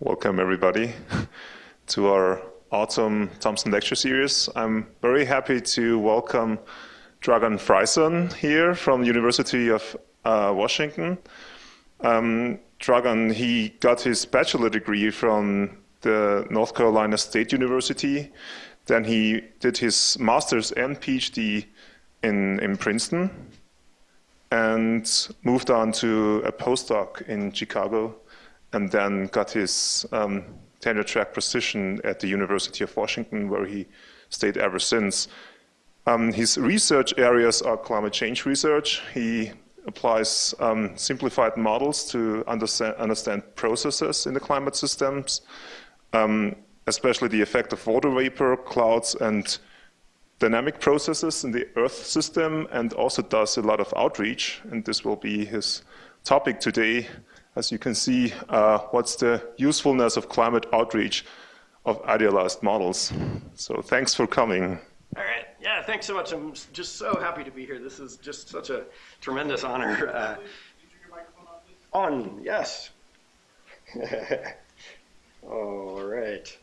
Welcome, everybody, to our autumn Thompson Lecture Series. I'm very happy to welcome Dargan Frierson here from the University of uh, Washington. Um, Dargan, he got his bachelor degree from the North Carolina State University. Then he did his master's and PhD in, in Princeton and moved on to a postdoc in Chicago and then got his um, tenure track position at the University of Washington, where he stayed ever since. Um, his research areas are climate change research. He applies um, simplified models to understand, understand, processes in the climate systems, um, especially the effect of water vapor, clouds, and dynamic processes in the Earth system, and also does a lot of outreach, and this will be his topic today, as you can see, uh, what's the usefulness of climate outreach of idealized models. So thanks for coming. All right. Yeah, thanks so much. I'm just so happy to be here. This is just such a tremendous honor. Uh, on, yes. All right.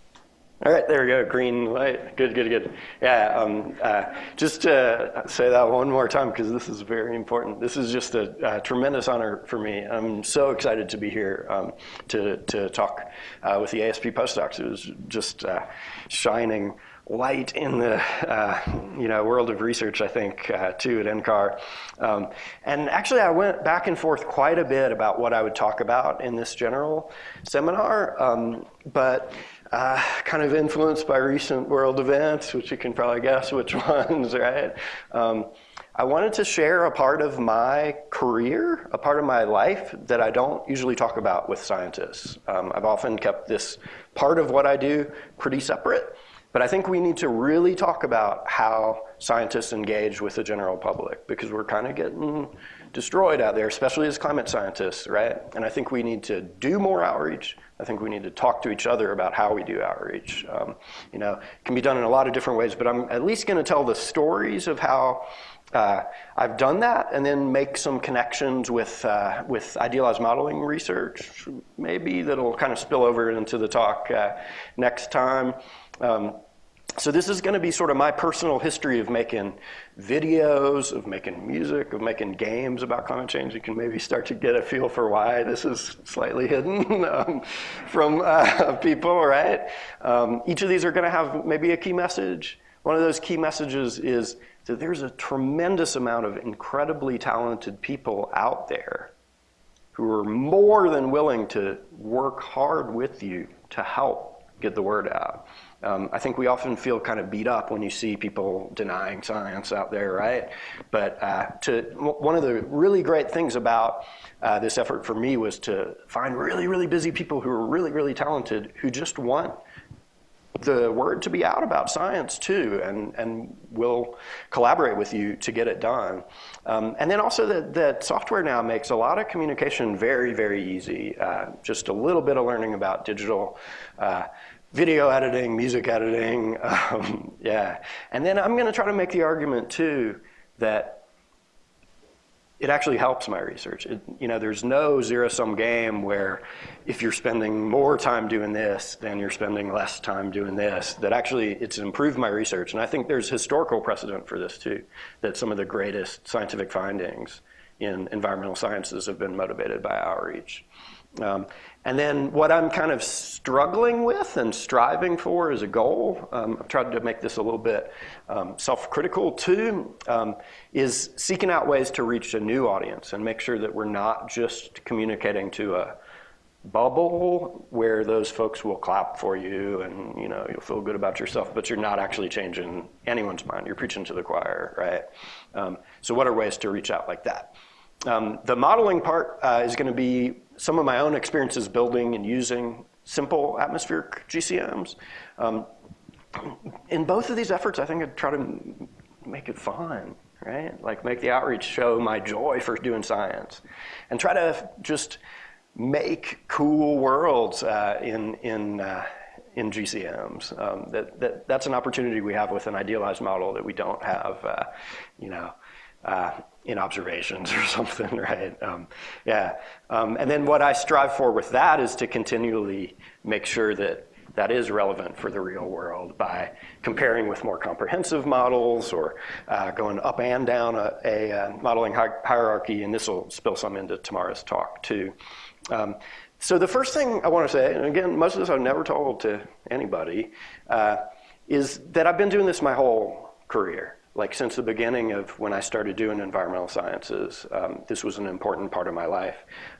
All right, there we go, green light. Good, good, good. Yeah, um, uh, just to say that one more time because this is very important. This is just a, a, tremendous honor for me. I'm so excited to be here um, to, to talk uh, with the ASP postdocs. It was just uh, shining light in the uh, you know world of research, I think, uh, too at NCAR. Um, and actually, I went back and forth quite a bit about what I would talk about in this general seminar. Um, but uh, kind of influenced by recent world events, which you can probably guess which ones, right? Um, I wanted to share a part of my career, a part of my life that I don't usually talk about with scientists. Um, I've often kept this part of what I do pretty separate, but I think we need to really talk about how scientists engage with the general public because we're kind of getting destroyed out there, especially as climate scientists, right? And I think we need to do more outreach. I think we need to talk to each other about how we do outreach. Um, you know, it can be done in a lot of different ways, but I'm at least going to tell the stories of how uh, I've done that and then make some connections with, uh, with idealized modeling research, maybe that'll kind of spill over into the talk uh, next time. Um, so this is going to be sort of my personal history of making videos, of making music, of making games about climate change. You can maybe start to get a feel for why this is slightly hidden um, from uh, people, right? Um, each of these are going to have maybe a key message. One of those key messages is that there's a tremendous amount of incredibly talented people out there who are more than willing to work hard with you to help get the word out. Um, I think we often feel kind of beat up when you see people denying science out there, right? But uh, to, one of the really great things about uh, this effort for me was to find really, really busy people who are really, really talented who just want the word to be out about science too, and, and will collaborate with you to get it done. Um, and then also that, that software now makes a lot of communication very, very easy. Uh, just a little bit of learning about digital uh, video editing, music editing, um, yeah. And then I'm gonna try to make the argument too that it actually helps my research. It, you know, there's no zero-sum game where if you're spending more time doing this, then you're spending less time doing this. That actually, it's improved my research. And I think there's historical precedent for this too, that some of the greatest scientific findings in environmental sciences have been motivated by outreach. Um, and then what I'm kind of struggling with and striving for as a goal, um, I've tried to make this a little bit um, self-critical too, um, is seeking out ways to reach a new audience and make sure that we're not just communicating to a bubble where those folks will clap for you and you know you'll feel good about yourself, but you're not actually changing anyone's mind. You're preaching to the choir, right? Um, so what are ways to reach out like that? Um, the modeling part uh, is going to be some of my own experiences building and using simple atmospheric GCMs. Um, in both of these efforts, I think I'd try to make it fun, right? Like make the outreach show my joy for doing science and try to just make cool worlds uh, in, in, uh, in GCMs. Um, that, that, that's an opportunity we have with an idealized model that we don't have, uh, you know, uh, in observations or something, right? Um, yeah. Um, and then what I strive for with that is to continually make sure that that is relevant for the real world by comparing with more comprehensive models or uh, going up and down a, a, uh, modeling hi hierarchy, and this will spill some into tomorrow's talk too. Um, so the first thing I want to say, and again, most of this I've never told to anybody, uh, is that I've been doing this my whole career like since the beginning of when I started doing environmental sciences, um, this was an important part of my life.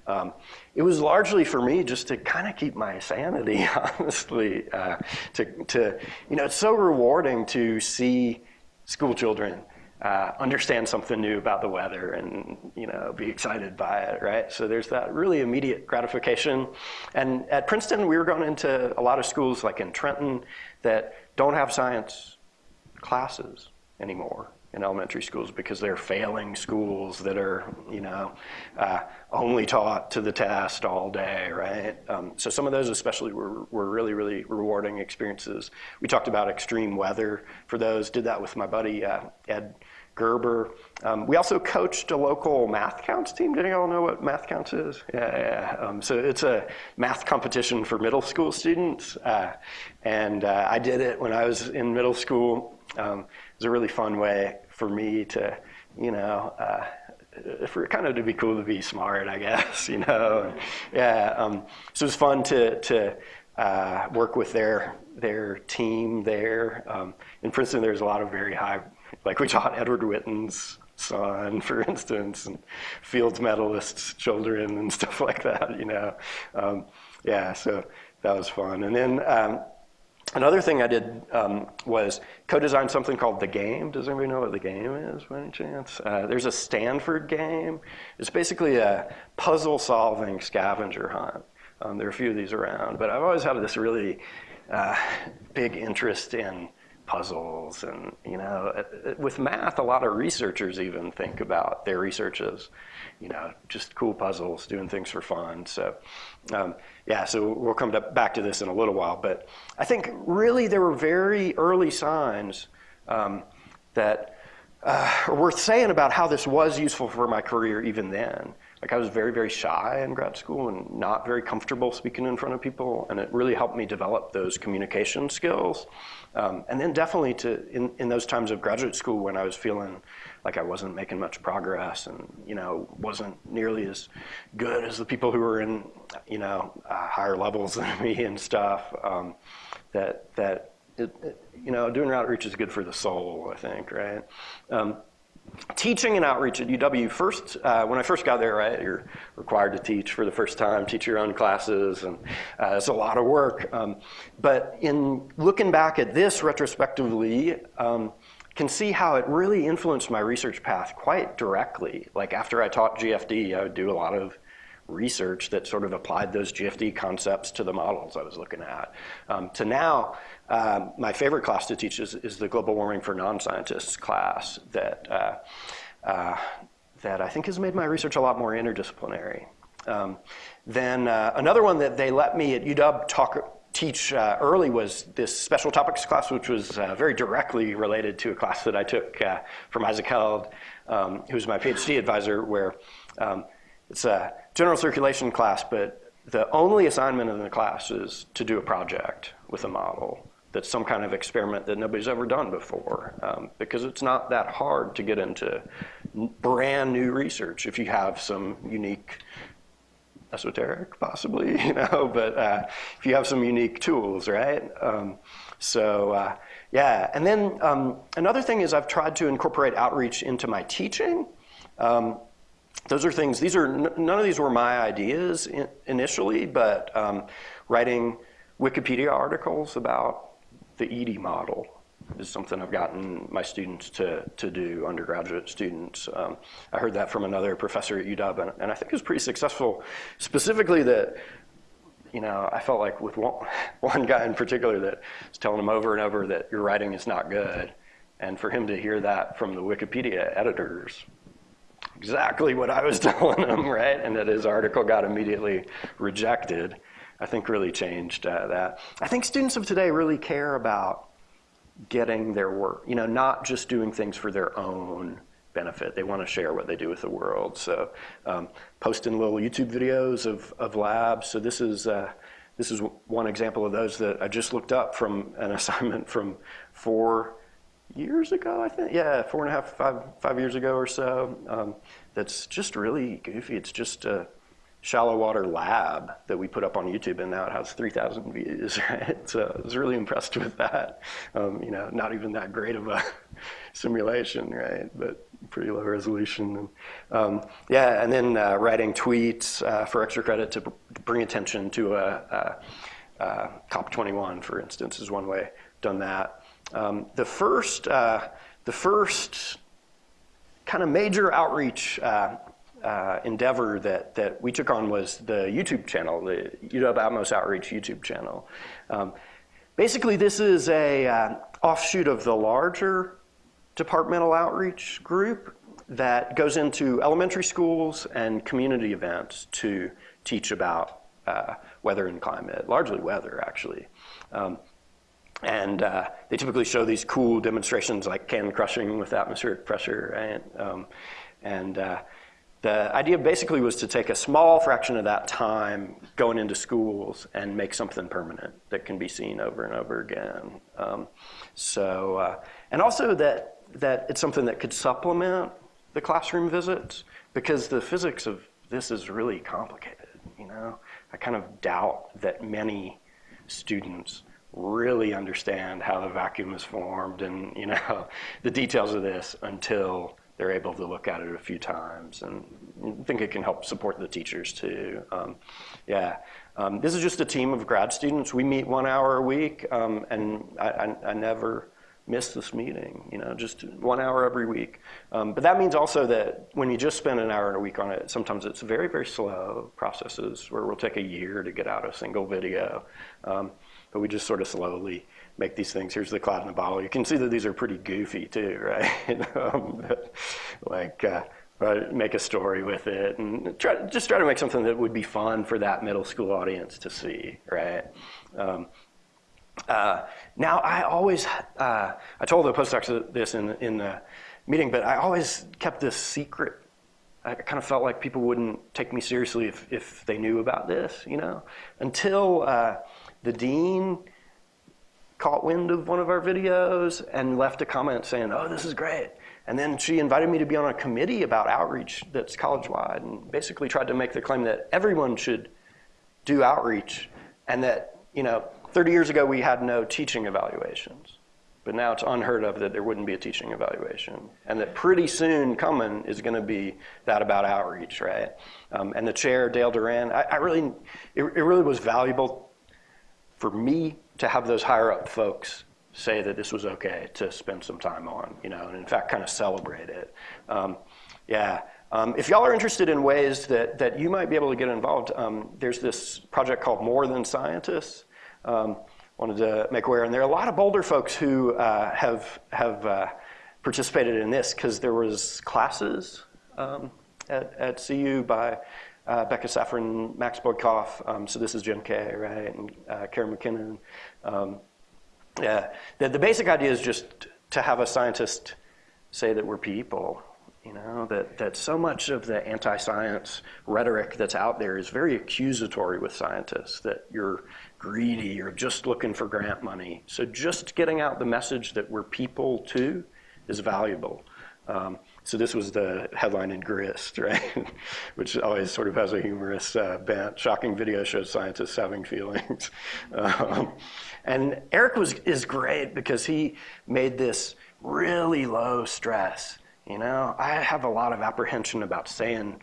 Um, it was largely for me just to kind of keep my sanity, honestly. Uh, to, to, you know, it's so rewarding to see school children uh, understand something new about the weather and you know be excited by it, right? So there's that really immediate gratification. And at Princeton, we were going into a lot of schools like in Trenton that don't have science classes anymore in elementary schools because they're failing schools that are, you know, uh, only taught to the test all day, right? Um, so some of those especially were, were really, really rewarding experiences. We talked about extreme weather for those, did that with my buddy uh, Ed Gerber. Um, we also coached a local MATHCOUNTS team. Did y'all know what MATHCOUNTS is? Yeah, yeah. Um, so it's a math competition for middle school students. Uh, and uh, I did it when I was in middle school. Um, was a really fun way for me to, you know, uh, for kind of to be cool to be smart, I guess, you know. And, yeah, um, so it was fun to to uh, work with their their team there. Um, in Princeton, there's a lot of very high, like we taught Edward Witten's son, for instance, and Fields medalists' children and stuff like that, you know. Um, yeah, so that was fun. And then um, Another thing I did um, was co-design something called The Game. Does anybody know what The Game is by any chance? Uh, there's a Stanford game. It's basically a puzzle-solving scavenger hunt. Um, there are a few of these around, but I've always had this really uh, big interest in puzzles and, you know, with math, a lot of researchers even think about their research as, you know, just cool puzzles, doing things for fun. So um, yeah, so we'll come to, back to this in a little while, but I think really there were very early signs um, that uh, are worth saying about how this was useful for my career even then. Like I was very, very shy in grad school and not very comfortable speaking in front of people, and it really helped me develop those communication skills. Um, and then definitely to in, in those times of graduate school when I was feeling like I wasn't making much progress and, you know, wasn't nearly as good as the people who were in, you know, uh, higher levels than me and stuff, um, that, that it, it, you know, doing outreach is good for the soul, I think, right? Um, teaching and outreach at UW, first, uh, when I first got there, right, you're required to teach for the first time, teach your own classes, and uh, it's a lot of work. Um, but in looking back at this retrospectively, um, can see how it really influenced my research path quite directly. Like after I taught GFD, I would do a lot of research that sort of applied those GFD concepts to the models I was looking at. Um, to now, um, my favorite class to teach is, is, the global warming for non-scientists class that, uh, uh, that I think has made my research a lot more interdisciplinary. Um, then uh, another one that they let me at UW talk teach uh, early was this special topics class, which was uh, very directly related to a class that I took uh, from Isaac Held, um, who's my PhD advisor, where um, it's a general circulation class, but the only assignment in the class is to do a project with a model that's some kind of experiment that nobody's ever done before, um, because it's not that hard to get into brand new research if you have some unique esoteric, possibly, you know, but uh, if you have some unique tools, right? Um, so uh, yeah, and then um, another thing is I've tried to incorporate outreach into my teaching. Um, those are things, these are, none of these were my ideas in, initially, but um, writing Wikipedia articles about the Eady model is something I've gotten my students to, to do, undergraduate students. Um, I heard that from another professor at UW, and, and I think it was pretty successful. Specifically that, you know, I felt like with one, one guy in particular that was telling him over and over that your writing is not good. And for him to hear that from the Wikipedia editors, exactly what I was telling him, right? And that his article got immediately rejected, I think really changed uh, that. I think students of today really care about getting their work, you know, not just doing things for their own benefit. They want to share what they do with the world. So um, posting little YouTube videos of, of labs. So this is, uh, this is one example of those that I just looked up from an assignment from four years ago, I think. Yeah, four and a half, five, five years ago or so. Um, that's just really goofy. It's just a shallow water lab that we put up on YouTube, and now it has 3,000 views, right? So I was really impressed with that. Um, you know, not even that great of a simulation, right? But pretty low resolution. Um, yeah, and then uh, writing tweets uh, for extra credit to bring attention to a, a, a COP21, for instance, is one way done that. Um, the first, uh, the first kind of major outreach uh, endeavor that, that we took on was the YouTube channel, the UW Atmos Outreach YouTube channel. Um, basically, this is a uh, offshoot of the larger departmental outreach group that goes into elementary schools and community events to teach about uh, weather and climate, largely weather, actually. Um, and uh, they typically show these cool demonstrations like can crushing with atmospheric pressure, right? Um, and uh, the idea basically was to take a small fraction of that time going into schools and make something permanent that can be seen over and over again. Um, so, uh, and also that, that it's something that could supplement the classroom visits because the physics of this is really complicated, you know? I kind of doubt that many students really understand how the vacuum is formed and, you know, the details of this until they're able to look at it a few times and think it can help support the teachers too. Um, yeah, um, this is just a team of grad students. We meet one hour a week um, and I, I, I, never miss this meeting, you know, just one hour every week. Um, but that means also that when you just spend an hour a week on it, sometimes it's very, very slow processes where we'll take a year to get out a single video. Um, but we just sort of slowly make these things. Here's the cloud in the bottle. You can see that these are pretty goofy too, right? um, like, uh, make a story with it and try, just try to make something that would be fun for that middle school audience to see, right? Um, uh, now, I always, uh, I told the postdocs this in, in the meeting, but I always kept this secret. I kind of felt like people wouldn't take me seriously if, if they knew about this, you know? Until uh, the dean caught wind of one of our videos and left a comment saying, oh, this is great. And then she invited me to be on a committee about outreach that's college-wide and basically tried to make the claim that everyone should do outreach and that, you know, 30 years ago we had no teaching evaluations. But now it's unheard of that there wouldn't be a teaching evaluation. And that pretty soon coming is going to be that about outreach, right? Um, and the chair, Dale Durran, I, I really, it, it really was valuable for me to have those higher up folks say that this was okay to spend some time on, you know, and in fact kind of celebrate it. Um, yeah. Um, if y'all are interested in ways that, that you might be able to get involved, um, there's this project called More Than Scientists. Um, wanted to make aware, and there are a lot of Boulder folks who uh, have, have uh, participated in this because there was classes um, at, at CU by uh, Becca Safran, Max Boykoff, um, so this is Jim K, right, and uh, Karen McKinnon. Um, yeah, the, the basic idea is just to have a scientist say that we're people, you know, that, that so much of the anti-science rhetoric that's out there is very accusatory with scientists, that you're greedy, you're just looking for grant money. So just getting out the message that we're people too is valuable. Um, so this was the headline in Grist, right? Which always sort of has a humorous uh, bent. Shocking video shows scientists having feelings. um, and Eric was is great because he made this really low stress. You know, I have a lot of apprehension about saying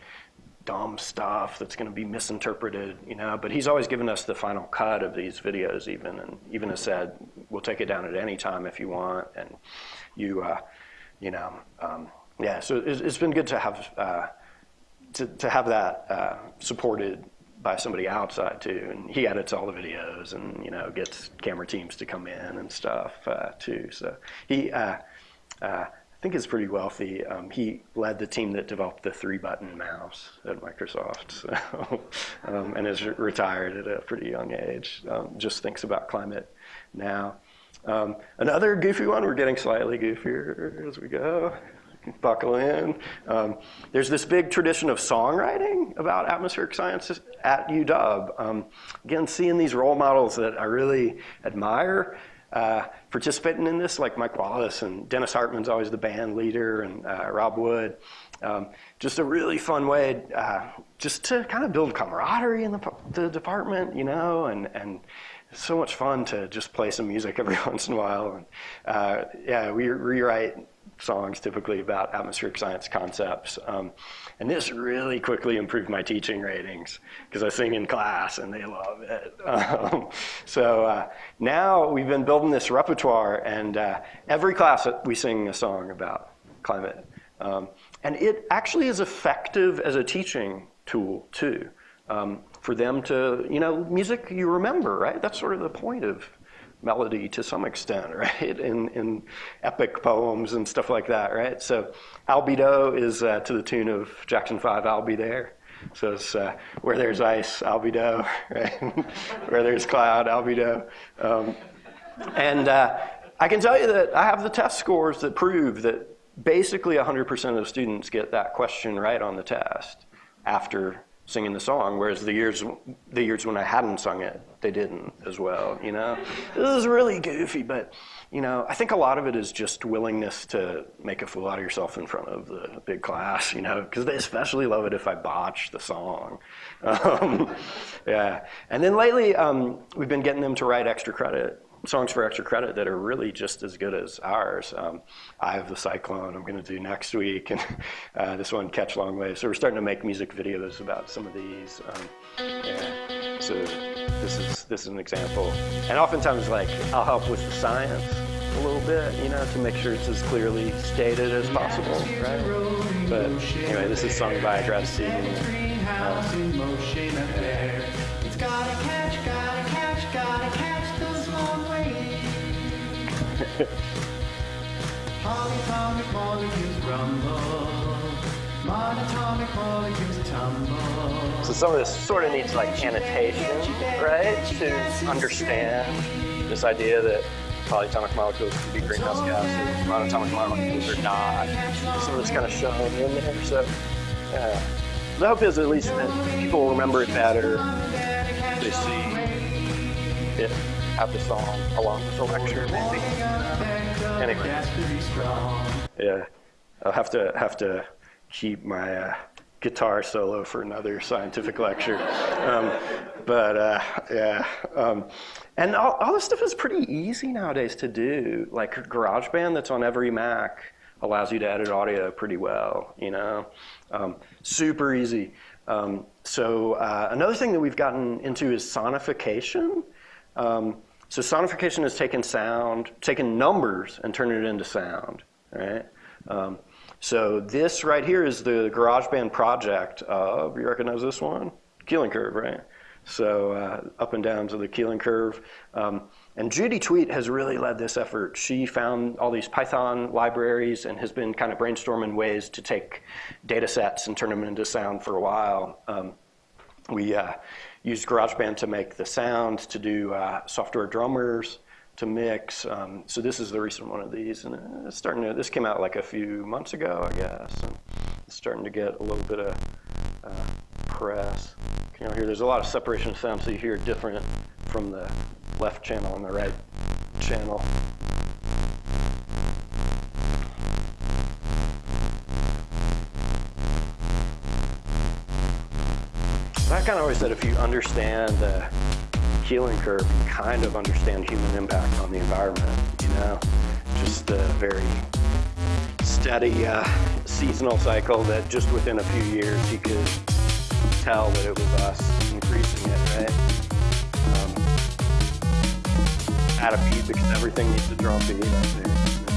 dumb stuff that's going to be misinterpreted, you know, but he's always given us the final cut of these videos even, and even has said, we'll take it down at any time if you want, and you, uh, you know, um, yeah, so it's, been good to have uh, to, to have that uh, supported by somebody outside too. And he edits all the videos and you know gets camera teams to come in and stuff uh, too. So he, uh, uh, I think, is pretty wealthy. Um, he led the team that developed the three-button mouse at Microsoft, so, um, and is retired at a pretty young age. Um, just thinks about climate now. Um, another goofy one. We're getting slightly goofier as we go buckle in. Um, there's this big tradition of songwriting about atmospheric science at UW. Um, again, seeing these role models that I really admire uh, participating in this, like Mike Wallace and Dennis Hartmann's always the band leader, and uh, Rob Wood. Um, just a really fun way uh, just to kind of build camaraderie in the, the department, you know, and, and so much fun to just play some music every once in a while. And, uh, yeah, we rewrite songs typically about atmospheric science concepts. Um, and this really quickly improved my teaching ratings because I sing in class and they love it. Um, so uh, now we've been building this repertoire and uh, every class we sing a song about climate. Um, and it actually is effective as a teaching tool too. Um, for them to, you know, music you remember, right? That's sort of the point of melody to some extent, right? In, in epic poems and stuff like that, right? So albedo is uh, to the tune of Jackson 5, I'll be there. So it's uh, where there's ice, albedo, right? where there's cloud, albedo. Um, and uh, I can tell you that I have the test scores that prove that basically 100% of students get that question right on the test after singing the song, whereas the years the years when I hadn't sung it, they didn't as well. You know, this is really goofy, but you know, I think a lot of it is just willingness to make a fool out of yourself in front of the big class. You know, because they especially love it if I botch the song. Um, yeah, and then lately um, we've been getting them to write extra credit songs for extra credit that are really just as good as ours. Um, I have the Cyclone I'm going to do next week, and uh, this one, Catch Long Wave. So we're starting to make music videos about some of these. Um, yeah. So this is this is an example, and oftentimes like I'll help with the science a little bit, you know, to make sure it's as clearly stated as possible, right? But anyway, this is sung by a grad student. Uh, So some of this sort of needs like annotation, right? To understand this idea that polyatomic molecules can be greenhouse gases, monatomic molecules are not. Some of this kind of shown in there. So yeah. The hope is at least that people remember it better. They see it have the song along with the lecture, maybe. Anyway, yeah, I'll have to have to keep my uh, guitar solo for another scientific lecture. Um, but uh, yeah, um, and all, all this stuff is pretty easy nowadays to do. Like GarageBand, that's on every Mac, allows you to edit audio pretty well. You know, um, super easy. Um, so uh, another thing that we've gotten into is sonification. So sonification has taken sound, taken numbers and turned it into sound, right? Um, so this right here is the GarageBand project of, you recognize this one? Keeling curve, right? So uh, up and down to the Keeling curve. Um, and Judy Twedt has really led this effort. She found all these Python libraries and has been kind of brainstorming ways to take data sets and turn them into sound for a while. Um, we uh, used GarageBand to make the sound, to do uh, software drummers, to mix. Um, so this is the recent one of these, and it's starting to. This came out like a few months ago, I guess, and it's starting to get a little bit of uh, press. You know, here there's a lot of separation of sound, so you hear different from the left channel and the right channel. I kind of always said if you understand the Keeling curve, you kind of understand human impact on the environment, you know? Just a very steady uh, seasonal cycle that just within a few years you could tell that it was us increasing it, right? Um, at a beat because everything needs to draw beat up there.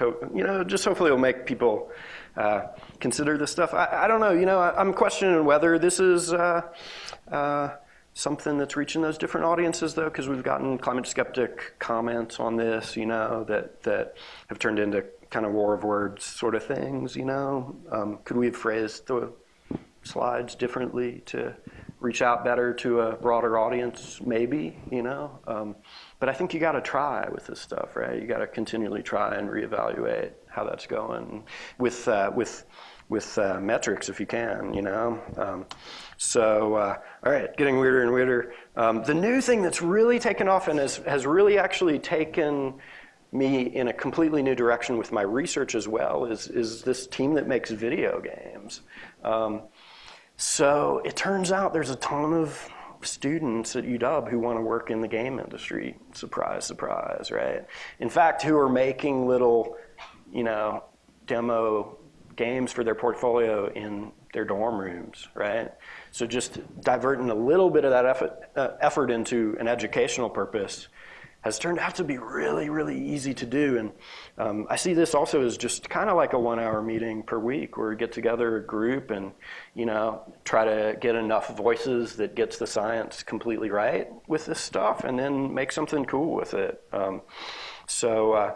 Hope, you know, just hopefully it'll make people uh, consider this stuff. I, I, don't know, you know, I, am questioning whether this is uh, uh, something that's reaching those different audiences though, because we've gotten climate skeptic comments on this, you know, that, that have turned into kind of war of words sort of things, you know. Um, could we have phrased the slides differently to reach out better to a broader audience? Maybe, you know. Um, but I think you got to try with this stuff, right? You got to continually try and reevaluate how that's going with uh, with with uh, metrics if you can, you know. Um, so, uh, all right, getting weirder and weirder. Um, the new thing that's really taken off and has has really actually taken me in a completely new direction with my research as well is is this team that makes video games. Um, so it turns out there's a ton of students at UW who want to work in the game industry. Surprise, surprise, right? In fact, who are making little, you know, demo games for their portfolio in their dorm rooms, right? So just diverting a little bit of that effort, uh, effort into an educational purpose has turned out to be really, really easy to do. And um, I see this also as just kind of like a one-hour meeting per week where we get together a group and, you know, try to get enough voices that gets the science completely right with this stuff and then make something cool with it. Um, so uh,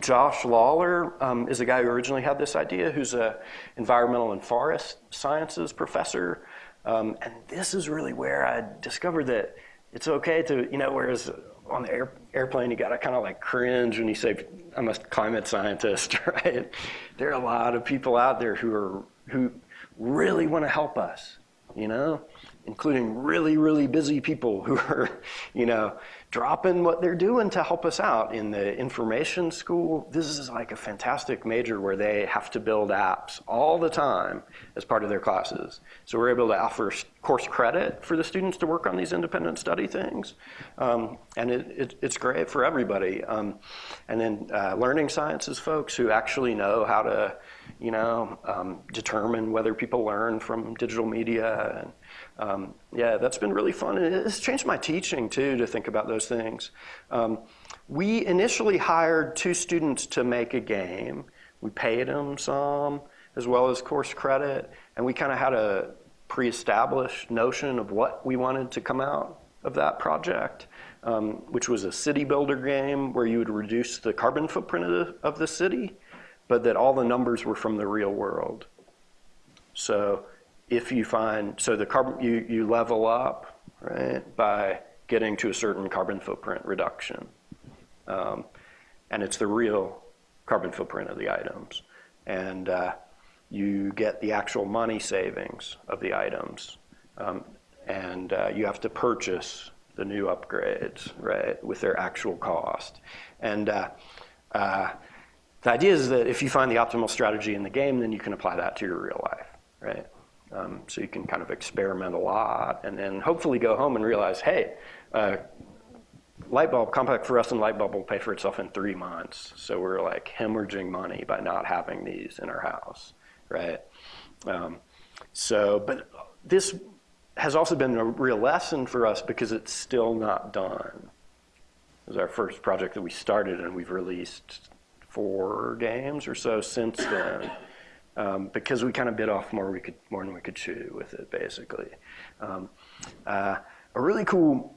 Josh Lawler um, is a guy who originally had this idea, who's a environmental and forest sciences professor. Um, and this is really where I discovered that it's okay to, you know, whereas on the air, airplane, you got to kind of like cringe when you say, I'm a climate scientist, right? There are a lot of people out there who are, who really want to help us, you know, including really, really busy people who are, you know, dropping what they're doing to help us out in the information school. This is like a fantastic major where they have to build apps all the time as part of their classes. So we're able to offer course credit for the students to work on these independent study things. Um, and it, it, it's great for everybody. Um, and then uh, learning sciences folks who actually know how to, you know, um, determine whether people learn from digital media and um, yeah, that's been really fun. And it's changed my teaching too to think about those things. Um, we initially hired two students to make a game. We paid them some as well as course credit. And we kind of had a pre-established notion of what we wanted to come out of that project, um, which was a city builder game where you would reduce the carbon footprint of the, of the city, but that all the numbers were from the real world. So if you find, so the carbon, you, you level up, right, by getting to a certain carbon footprint reduction. Um, and it's the real carbon footprint of the items. And uh, you get the actual money savings of the items. Um, and uh, you have to purchase the new upgrades, right, with their actual cost. And uh, uh, the idea is that if you find the optimal strategy in the game, then you can apply that to your real life, right? Um, so you can kind of experiment a lot and then hopefully go home and realize, hey, uh, light bulb, compact fluorescent light bulb will pay for itself in three months. So we're like hemorrhaging money by not having these in our house, right? Um, so, but this has also been a real lesson for us because it's still not done. It was our first project that we started and we've released four games or so since then um, because we kind of bit off more we could more than we could chew with it, basically. Um, uh, a really cool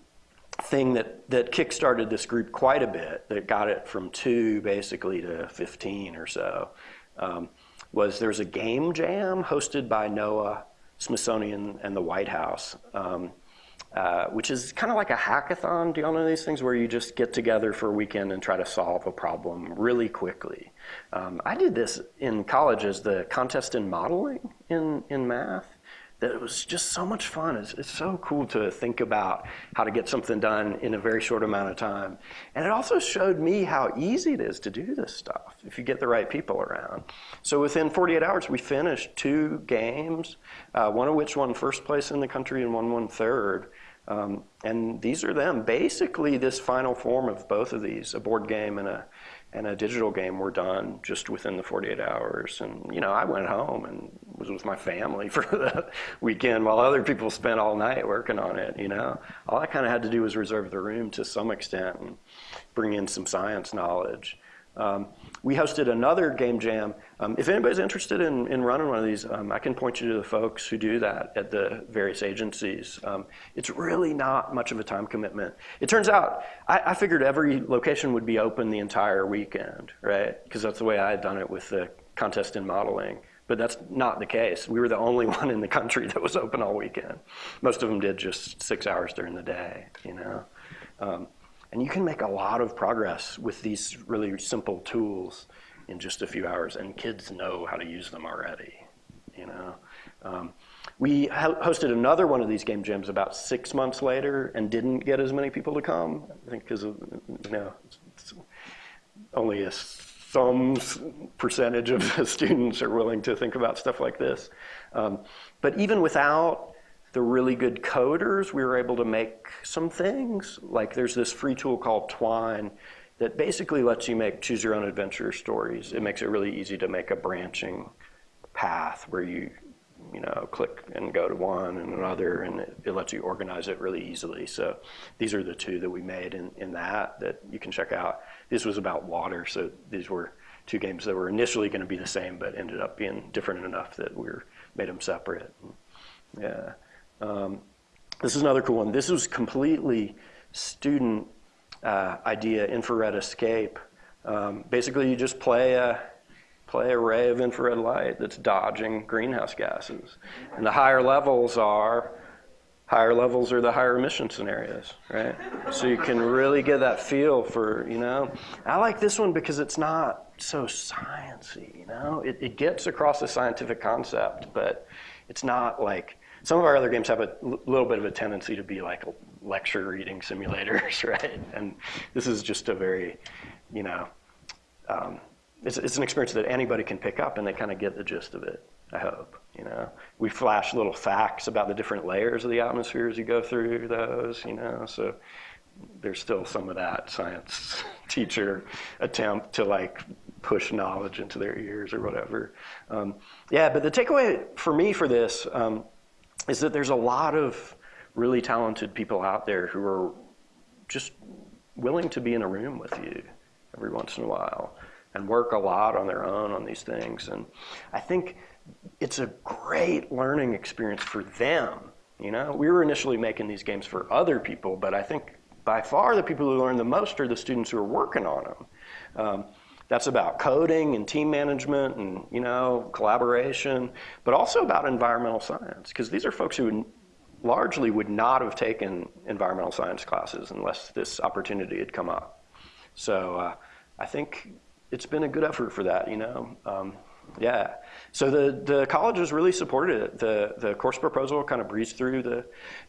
thing that that kickstarted this group quite a bit, that got it from two basically to 15 or so, um, was there's a game jam hosted by NOAA, Smithsonian, and the White House. Um, uh, which is kind of like a hackathon. Do y'all know these things where you just get together for a weekend and try to solve a problem really quickly? Um, I did this in college as the contest in modeling in, in math. That it was just so much fun. It's, it's so cool to think about how to get something done in a very short amount of time. And it also showed me how easy it is to do this stuff if you get the right people around. So within 48 hours, we finished two games, uh, one of which won first place in the country and one won third. Um, and these are them. Basically, this final form of both of these, a board game and a, and a digital game, were done just within the 48 hours. And, you know, I went home and was with my family for the weekend while other people spent all night working on it, you know. All I kind of had to do was reserve the room to some extent and bring in some science knowledge. Um, we hosted another game jam. Um, if anybody's interested in, in running one of these, um, I can point you to the folks who do that at the various agencies. Um, it's really not much of a time commitment. It turns out, I, I figured every location would be open the entire weekend, right? Because that's the way I had done it with the contest in modeling. But that's not the case. We were the only one in the country that was open all weekend. Most of them did just six hours during the day, you know? Um, and you can make a lot of progress with these really simple tools in just a few hours, and kids know how to use them already, you know? Um, we hosted another one of these game jams about six months later and didn't get as many people to come, I think because of, you know, only a some percentage of the students are willing to think about stuff like this. Um, but even without the really good coders, we were able to make some things. Like there's this free tool called Twine that basically lets you make choose your own adventure stories. It makes it really easy to make a branching path where you you know, click and go to one and another, and it, it, lets you organize it really easily. So these are the two that we made in, in that that you can check out. This was about water, so these were two games that were initially going to be the same, but ended up being different enough that we made them separate. Yeah. Um, this is another cool one. This was completely student uh, idea, infrared escape. Um, basically, you just play a play a ray of infrared light that's dodging greenhouse gases. And the higher levels are, higher levels are the higher emission scenarios, right? So you can really get that feel for, you know, I like this one because it's not so sciencey, you know? It, it gets across a scientific concept, but it's not like, some of our other games have a little bit of a tendency to be like lecture reading simulators, right? And this is just a very, you know, um, it's, it's an experience that anybody can pick up and they kind of get the gist of it, I hope. You know, we flash little facts about the different layers of the atmosphere as you go through those, you know, so there's still some of that science teacher attempt to like push knowledge into their ears or whatever. Um, yeah, but the takeaway for me for this um, is that there's a lot of really talented people out there who are just willing to be in a room with you every once in a while and work a lot on their own on these things. And I think it's a great learning experience for them. You know, we were initially making these games for other people, but I think by far the people who learn the most are the students who are working on them. Um, that's about coding and team management and you know collaboration, but also about environmental science because these are folks who largely would not have taken environmental science classes unless this opportunity had come up. So uh, I think it's been a good effort for that, you know. Um, yeah. So the, the college has really supported it. The, the course proposal kind of breezed through the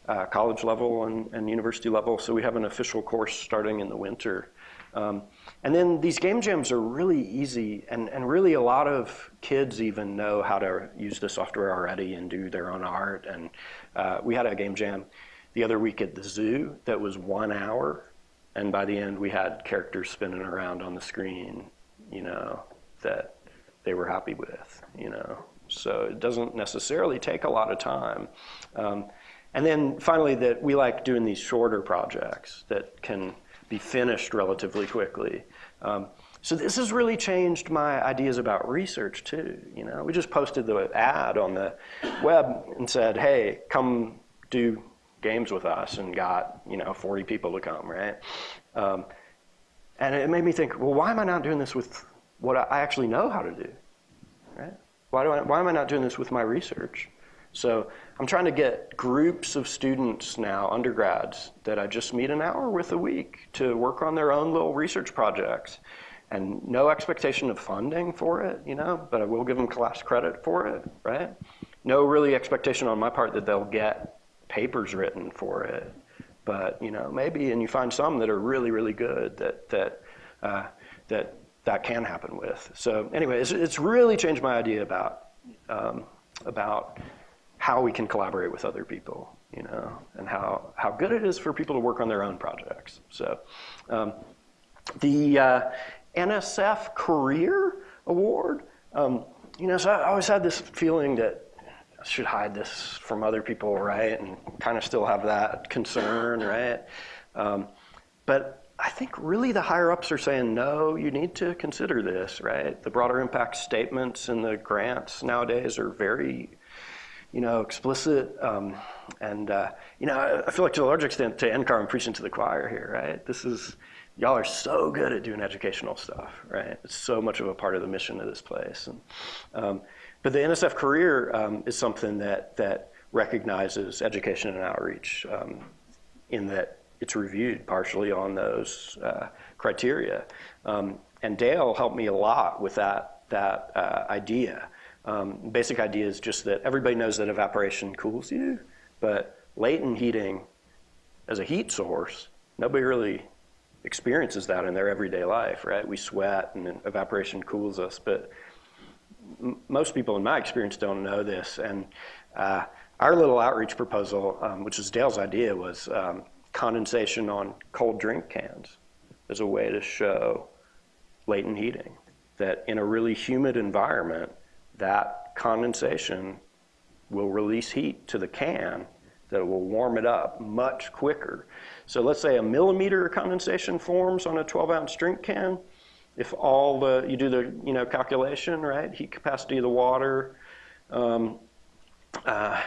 uh, college level and, and university level. So we have an official course starting in the winter. Um, and then these game jams are really easy, and, and really a lot of kids even know how to use the software already and do their own art. And uh, we had a game jam the other week at the zoo that was one hour, and by the end we had characters spinning around on the screen you know, that they were happy with, you know. So it doesn't necessarily take a lot of time. Um, and then finally, that we like doing these shorter projects that can be finished relatively quickly. Um, so this has really changed my ideas about research too. You know, we just posted the ad on the web and said, "Hey, come do games with us," and got you know 40 people to come, right? Um, and it made me think, well, why am I not doing this with what I actually know how to do? Right? Why, do I, why am I not doing this with my research? So I'm trying to get groups of students now, undergrads, that I just meet an hour with a week to work on their own little research projects. And no expectation of funding for it, you know, but I will give them class credit for it, right? No really expectation on my part that they'll get papers written for it but you know maybe and you find some that are really really good that that uh, that that can happen with. So anyway, it's, it's really changed my idea about um, about how we can collaborate with other people, you know, and how how good it is for people to work on their own projects. So um, the uh, NSF Career Award, um, you know, so I always had this feeling that I should hide this from other people, right? And kind of still have that concern, right? Um, but I think really the higher ups are saying, no, you need to consider this, right? The broader impact statements and the grants nowadays are very, you know, explicit. Um, and, uh, you know, I feel like to a large extent, to NCAR, I'm preaching to the choir here, right? This is, y'all are so good at doing educational stuff, right? It's so much of a part of the mission of this place. And, um, but the NSF career um, is something that, that recognizes education and outreach um, in that it's reviewed partially on those uh, criteria. Um, and Dale helped me a lot with that, that uh, idea. Um, basic idea is just that everybody knows that evaporation cools you, but latent heating as a heat source, nobody really experiences that in their everyday life, right? We sweat and evaporation cools us, but most people in my experience don't know this. And uh, our little outreach proposal, um, which was Dale's idea, was um, condensation on cold drink cans as a way to show latent heating. That in a really humid environment, that condensation will release heat to the can that will warm it up much quicker. So let's say a millimeter of condensation forms on a 12 ounce drink can. If all the, you do the you know, calculation, right? Heat capacity of the water, um, uh,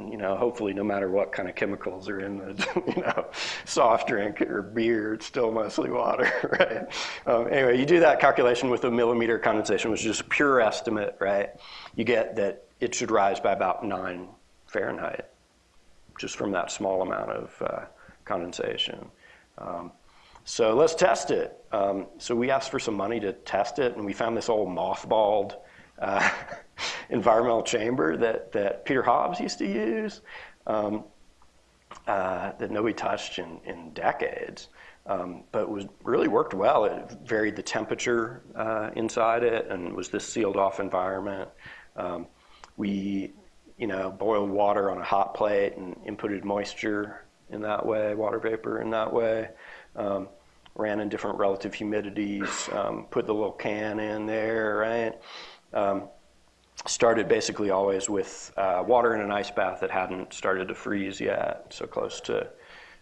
you know, hopefully no matter what kind of chemicals are in the, you know, soft drink or beer, it's still mostly water, right? Um, anyway, you do that calculation with a millimeter condensation, which is just a pure estimate, right? You get that it should rise by about nine Fahrenheit, just from that small amount of uh, condensation. Um, so let's test it. Um, so we asked for some money to test it, and we found this old mothballed uh, environmental chamber that, that Peter Hobbs used to use um, uh, that nobody touched in, in decades. Um, but was really worked well. It varied the temperature uh, inside it and was this sealed off environment. Um, we, you know, boiled water on a hot plate and inputted moisture in that way, water vapor in that way. Um, ran in different relative humidities, um, put the little can in there, right? Started basically always with uh, water in an ice bath that hadn't started to freeze yet, so close to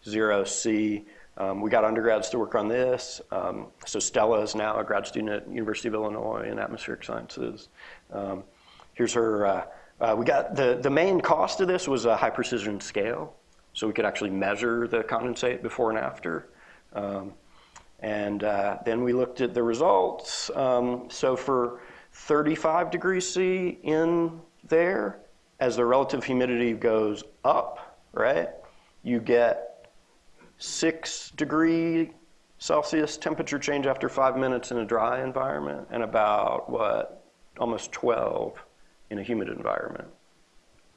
zero C. Um, we got undergrads to work on this. Um, so Stella is now a grad student at University of Illinois in atmospheric sciences. Um, here's her, uh, uh, we got, the, the main cost of this was a high precision scale. So we could actually measure the condensate before and after. Um, and uh, then we looked at the results. Um, so for 35 degrees C in there, as the relative humidity goes up, right, you get six degree Celsius temperature change after five minutes in a dry environment and about what, almost 12 in a humid environment.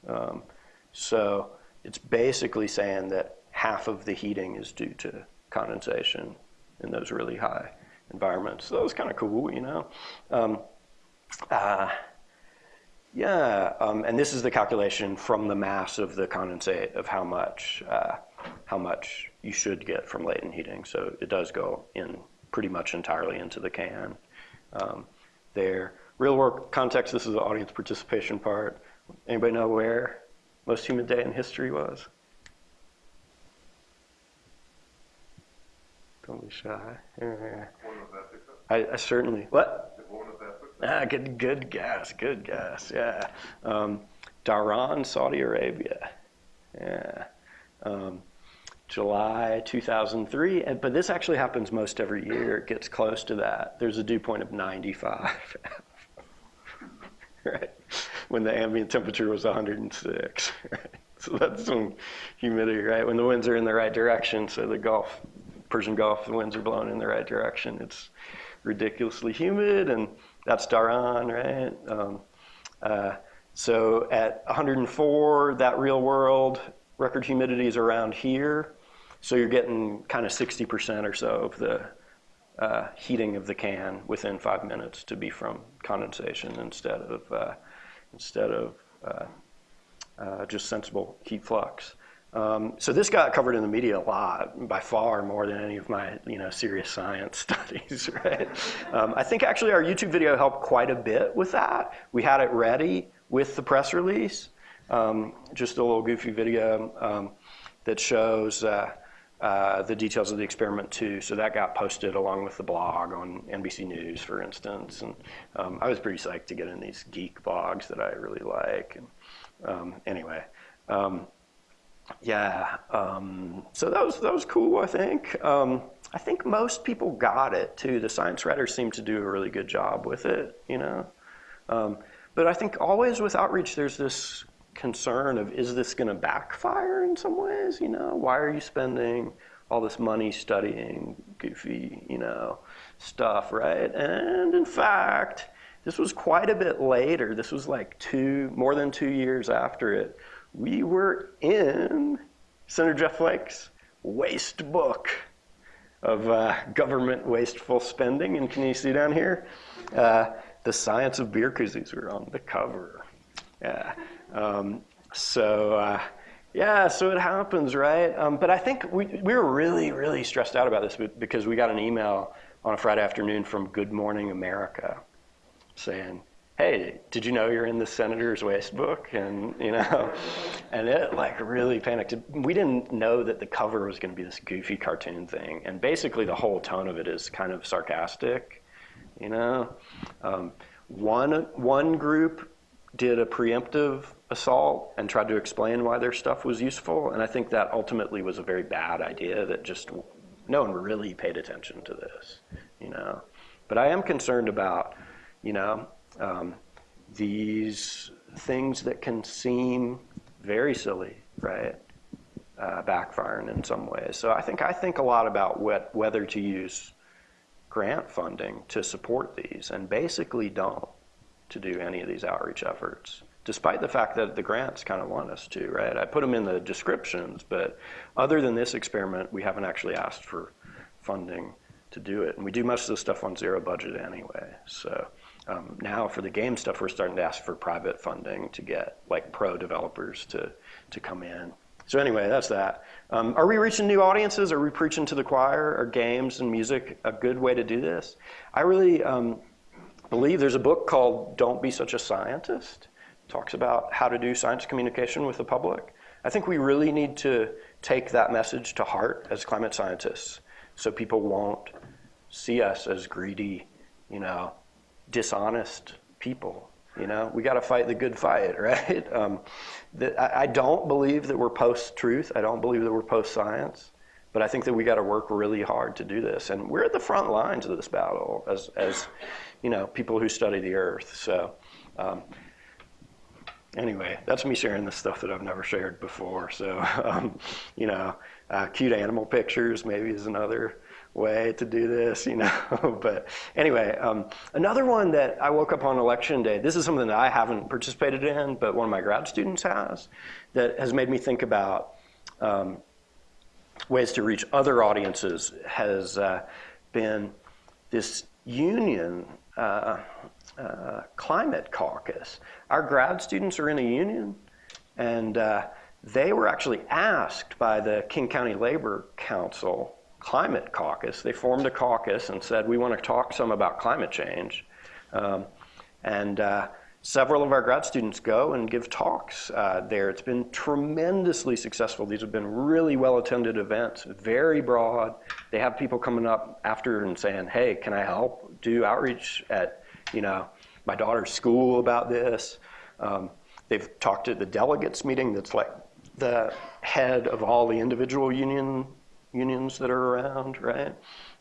Um, so it's basically saying that half of the heating is due to condensation in those really high environments. So that was kind of cool, you know. Um, uh, yeah, um, and this is the calculation from the mass of the condensate of how much uh, how much you should get from latent heating. So it does go in pretty much entirely into the can. Um, there, real world context. This is the audience participation part. Anybody know where most humid day in history was? Don't be shy. I, I certainly what? Ah, good, good guess, good guess. Yeah, um, Saudi Arabia. Yeah, um, July 2003. And, but this actually happens most every year. It gets close to that. There's a dew point of 95. right, when the ambient temperature was 106. Right? So that's some humidity, right? When the winds are in the right direction, so the Gulf, Persian Gulf, the winds are blowing in the right direction. It's ridiculously humid and that's Dhahran, right? Um, uh, so at 104, that real world record humidity is around here. So you're getting kind of 60% or so of the uh, heating of the can within five minutes to be from condensation instead of, uh, instead of uh, uh, just sensible heat flux. Um, so this got covered in the media a lot, by far more than any of my you know serious science studies, right? Um, I think actually our YouTube video helped quite a bit with that. We had it ready with the press release, um, just a little goofy video um, that shows uh, uh, the details of the experiment too. So that got posted along with the blog on NBC News, for instance. And um, I was pretty psyched to get in these geek blogs that I really like. And um, anyway, yeah. Um, so that was that was cool. I think. Um, I think most people got it too. The science writers seem to do a really good job with it. You know. Um, but I think always with outreach, there's this concern of is this going to backfire in some ways? You know, why are you spending all this money studying goofy, you know, stuff, right? And in fact, this was quite a bit later. This was like two, more than two years after it. We were in Senator Jeff Flake's waste book of uh, government wasteful spending. And can you see down here? Uh, the science of beer koozies were on the cover. Yeah. Um, so uh, yeah, so it happens, right? Um, but I think we, we were really, really stressed out about this because we got an email on a Friday afternoon from Good Morning America saying, hey, did you know you're in the senator's waste book? And, you know, and it like really panicked. We didn't know that the cover was going to be this goofy cartoon thing. And basically the whole tone of it is kind of sarcastic, you know? Um, one, one group did a preemptive assault and tried to explain why their stuff was useful. And I think that ultimately was a very bad idea that just no one really paid attention to this, you know. But I am concerned about, you know, um, these things that can seem very silly, right? Uh, backfiring in some ways. So I think I think a lot about what, whether to use grant funding to support these, and basically don't to do any of these outreach efforts, despite the fact that the grants kind of want us to, right? I put them in the descriptions, but other than this experiment, we haven't actually asked for funding to do it. And we do most of the stuff on zero budget anyway. So um, now for the game stuff, we're starting to ask for private funding to get like pro developers to, to come in. So anyway, that's that. Um, are we reaching new audiences? Are we preaching to the choir? Are games and music a good way to do this? I really, um, believe there's a book called Don't Be Such a Scientist. It talks about how to do science communication with the public. I think we really need to take that message to heart as climate scientists so people won't see us as greedy, you know, dishonest people. You know, we got to fight the good fight, right? Um, the, I, I don't believe that we're post-truth. I don't believe that we're post-science. But I think that we got to work really hard to do this, and we're at the front lines of this battle as, as you know, people who study the Earth. So, um, anyway, that's me sharing the stuff that I've never shared before. So, um, you know, uh, cute animal pictures maybe is another way to do this, you know. but anyway, um, another one that I woke up on election day. This is something that I haven't participated in, but one of my grad students has, that has made me think about. Um, ways to reach other audiences has uh, been this union uh, uh, climate caucus. Our grad students are in a union, and uh, they were actually asked by the King County Labor Council climate caucus. They formed a caucus and said, we want to talk some about climate change. Um, and uh, Several of our grad students go and give talks uh, there. It's been tremendously successful. These have been really well-attended events, very broad. They have people coming up after and saying, hey, can I help do outreach at, you know, my daughter's school about this? Um, they've talked at the delegates meeting that's like the head of all the individual union unions that are around, right?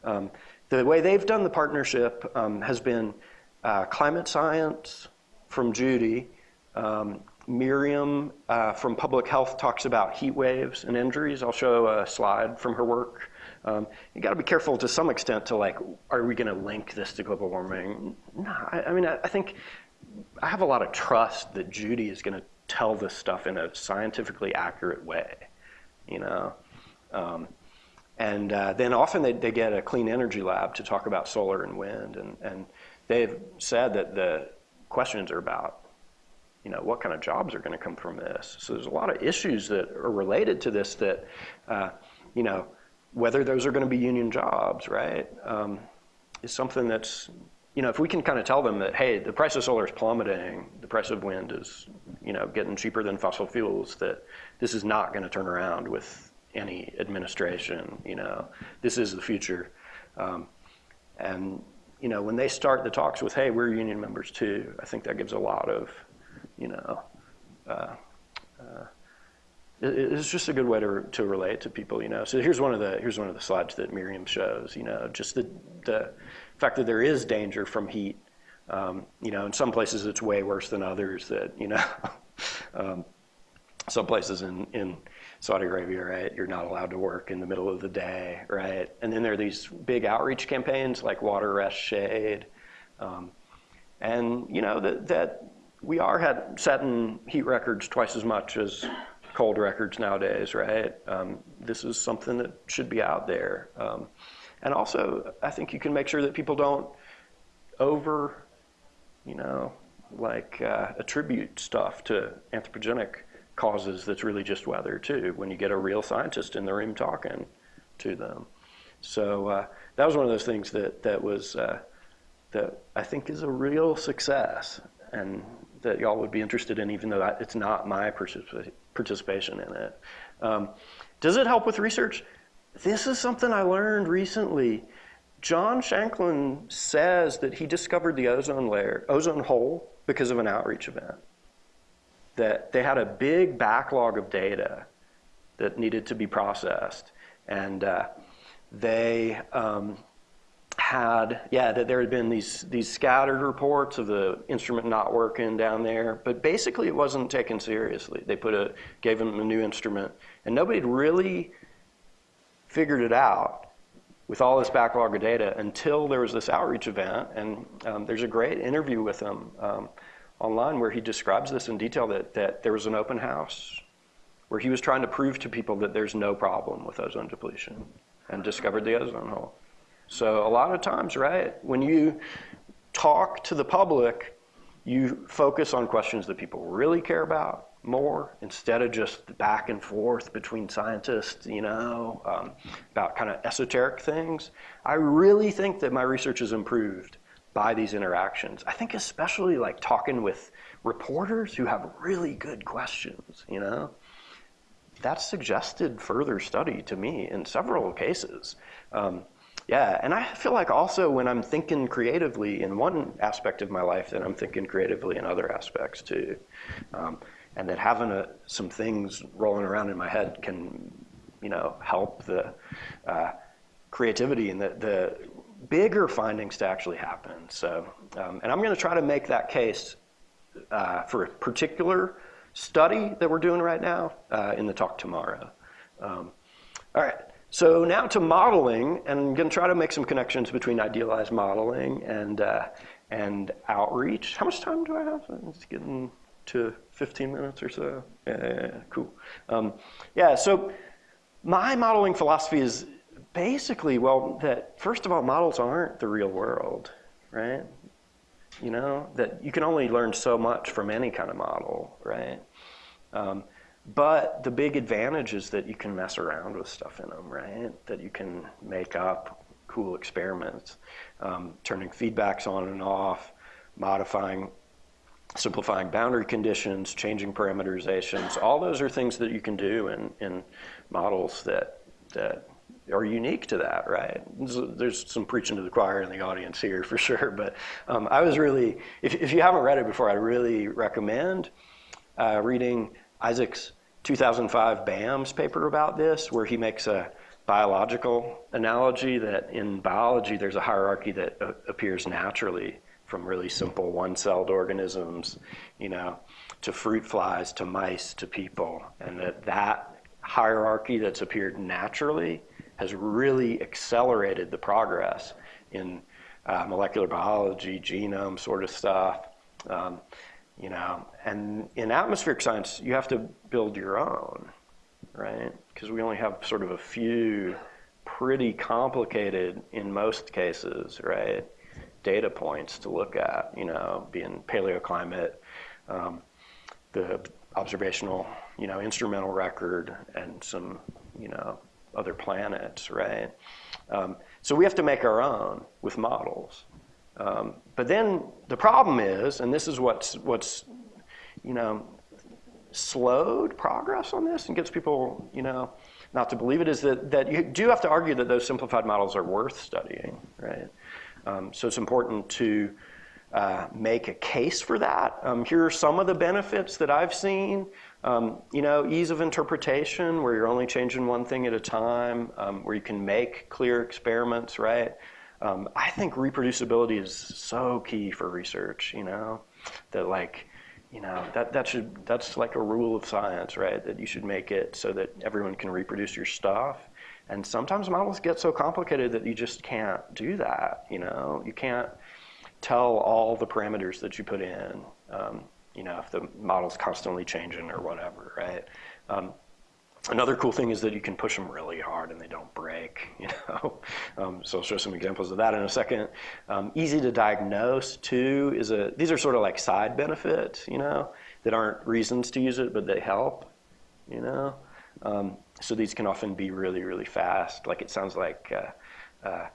Um, the way they've done the partnership um, has been uh, climate science, from Judy. Um, Miriam uh, from Public Health talks about heat waves and injuries. I'll show a slide from her work. Um, you got to be careful to some extent to like, are we going to link this to global warming? No, I, I mean, I, I, think I have a lot of trust that Judy is going to tell this stuff in a scientifically accurate way, you know. Um, and uh, then often they, they get a clean energy lab to talk about solar and wind, and, and they've said that the questions are about, you know, what kind of jobs are going to come from this. So there's a lot of issues that are related to this that, uh, you know, whether those are going to be union jobs, right, um, is something that's, you know, if we can kind of tell them that, hey, the price of solar is plummeting, the price of wind is, you know, getting cheaper than fossil fuels, that this is not going to turn around with any administration. You know, this is the future. Um, and you know, when they start the talks with, "Hey, we're union members too," I think that gives a lot of, you know, uh, uh, it, it's just a good way to to relate to people. You know, so here's one of the here's one of the slides that Miriam shows. You know, just the the fact that there is danger from heat. Um, you know, in some places it's way worse than others. That you know, um, some places in in Saudi Arabia, right? You're not allowed to work in the middle of the day, right? And then there are these big outreach campaigns like Water Rest Shade. Um, and you know that, that we are had setting heat records twice as much as cold records nowadays, right? Um, this is something that should be out there. Um, and also, I think you can make sure that people don't over, you know, like uh, attribute stuff to anthropogenic causes that's really just weather too, when you get a real scientist in the room talking to them. So uh, that was one of those things that, that was, uh, that I think is a real success and that y'all would be interested in even though it's not my participation in it. Um, does it help with research? This is something I learned recently. John Shanklin says that he discovered the ozone layer, ozone hole, because of an outreach event that they had a big backlog of data that needed to be processed. And uh, they um, had, yeah, that there had been these, these scattered reports of the instrument not working down there, but basically it wasn't taken seriously. They put a, gave them a new instrument, and nobody had really figured it out with all this backlog of data until there was this outreach event, and um, there's a great interview with them. Um, online where he describes this in detail that, that there was an open house where he was trying to prove to people that there's no problem with ozone depletion and discovered the ozone hole. So a lot of times, right, when you talk to the public, you focus on questions that people really care about more instead of just back and forth between scientists, you know, um, about kind of esoteric things. I really think that my research has improved by these interactions. I think especially like talking with reporters who have really good questions, you know? That's suggested further study to me in several cases. Um, yeah, and I feel like also when I'm thinking creatively in one aspect of my life, that I'm thinking creatively in other aspects too. Um, and that having a, some things rolling around in my head can, you know, help the uh, creativity and the, the bigger findings to actually happen. So, um, and I'm going to try to make that case uh, for a particular study that we're doing right now uh, in the talk tomorrow. Um, all right, so now to modeling, and I'm going to try to make some connections between idealized modeling and uh, and outreach. How much time do I have? It's getting to 15 minutes or so. Yeah, yeah, yeah cool. Um, yeah, so my modeling philosophy is basically, well, that first of all, models aren't the real world, right? You know, that you can only learn so much from any kind of model, right? Um, but the big advantage is that you can mess around with stuff in them, right? That you can make up cool experiments, um, turning feedbacks on and off, modifying, simplifying boundary conditions, changing parameterizations. All those are things that you can do in, in models that, that are unique to that, right? There's some preaching to the choir in the audience here for sure, but um, I was really, if, if, you haven't read it before, I really recommend uh, reading Isaac's 2005 BAMS paper about this, where he makes a biological analogy that in biology there's a hierarchy that uh, appears naturally from really simple one-celled organisms, you know, to fruit flies, to mice, to people, and that that hierarchy that's appeared naturally has really accelerated the progress in uh, molecular biology, genome sort of stuff. Um, you know, and in atmospheric science, you have to build your own, right? Because we only have sort of a few pretty complicated, in most cases, right, data points to look at, you know, being paleoclimate, um, the observational, you know, instrumental record, and some, you know, other planets, right? Um, so we have to make our own with models. Um, but then the problem is, and this is what's, what's, you know, slowed progress on this and gets people, you know, not to believe it is that, that you do have to argue that those simplified models are worth studying, right? Um, so it's important to uh, make a case for that. Um, here are some of the benefits that I've seen. Um, you know, ease of interpretation, where you're only changing one thing at a time, um, where you can make clear experiments, right? Um, I think reproducibility is so key for research, you know, that like, you know, that, that should, that's like a rule of science, right? That you should make it so that everyone can reproduce your stuff. And sometimes models get so complicated that you just can't do that, you know? You can't tell all the parameters that you put in, um, you know, if the model's constantly changing or whatever, right? Um, Another cool thing is that you can push them really hard and they don't break, you know. Um, so I'll show some examples of that in a second. Um, easy to diagnose too is a, these are sort of like side benefits, you know, that aren't reasons to use it, but they help, you know. Um, so these can often be really, really fast. Like it sounds like uh, uh,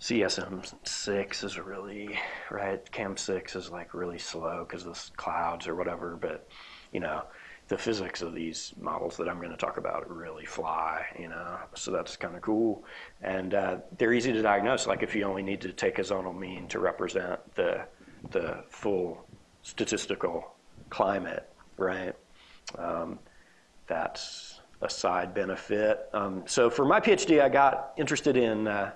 CSM6 is really, right, CAM6 is like really slow because of the clouds or whatever, but, you know, the physics of these models that I'm going to talk about really fly, you know, so that's kind of cool. And uh, they're easy to diagnose, like if you only need to take a zonal mean to represent the, the full statistical climate, right? Um, that's a side benefit. Um, so for my PhD, I got interested in uh,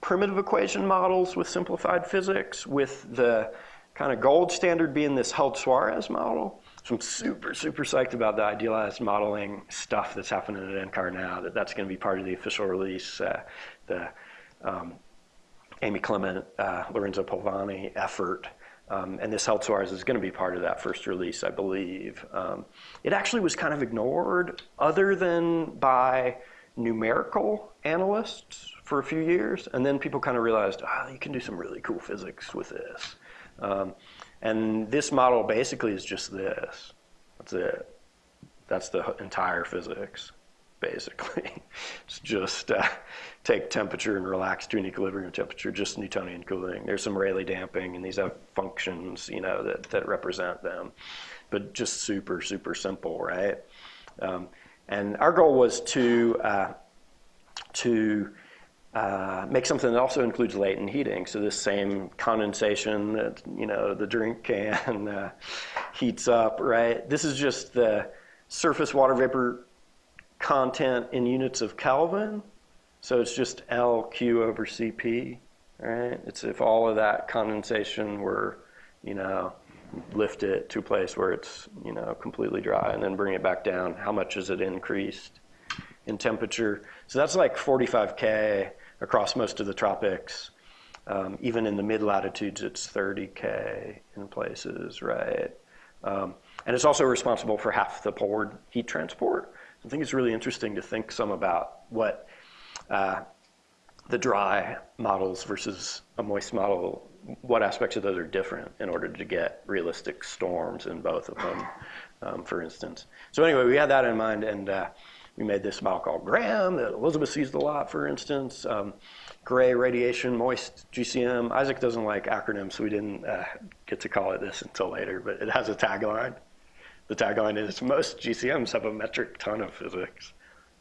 primitive equation models with simplified physics with the kind of gold standard being this Held-Suarez model. So I'm super, super psyched about the idealized modeling stuff that's happening at NCAR now, that that's going to be part of the official release, uh, the um, Amy Clement, uh, Lorenzo Polvani effort. Um, and this Held-Suarez is going to be part of that first release, I believe. Um, it actually was kind of ignored other than by numerical analysts for a few years. And then people kind of realized, oh, you can do some really cool physics with this. Um, and this model basically is just this. That's it. That's the entire physics, basically. it's just uh, take temperature and relax to an equilibrium temperature, just Newtonian cooling. There's some Rayleigh damping, and these have functions, you know, that, that represent them. But just super, super simple, right? Um, and our goal was to, uh, to uh, make something that also includes latent heating. So this same condensation that you know the drink can uh, heats up, right? This is just the surface water vapor content in units of Kelvin. So it's just LQ over CP, right? It's if all of that condensation were, you know, lift it to a place where it's, you know, completely dry and then bring it back down, how much is it increased in temperature? So that's like 45K across most of the tropics. Um, even in the mid latitudes, it's 30K in places, right? Um, and it's also responsible for half the poleward heat transport. I think it's really interesting to think some about what uh, the dry models versus a moist model, what aspects of those are different in order to get realistic storms in both of them, um, for instance. So anyway, we had that in mind, and uh, we made this model called GRAM that Elizabeth used a lot, for instance. Um, gray radiation, moist GCM. Isaac doesn't like acronyms, so we didn't uh, get to call it this until later, but it has a tagline. The tagline is, most GCMs have a metric ton of physics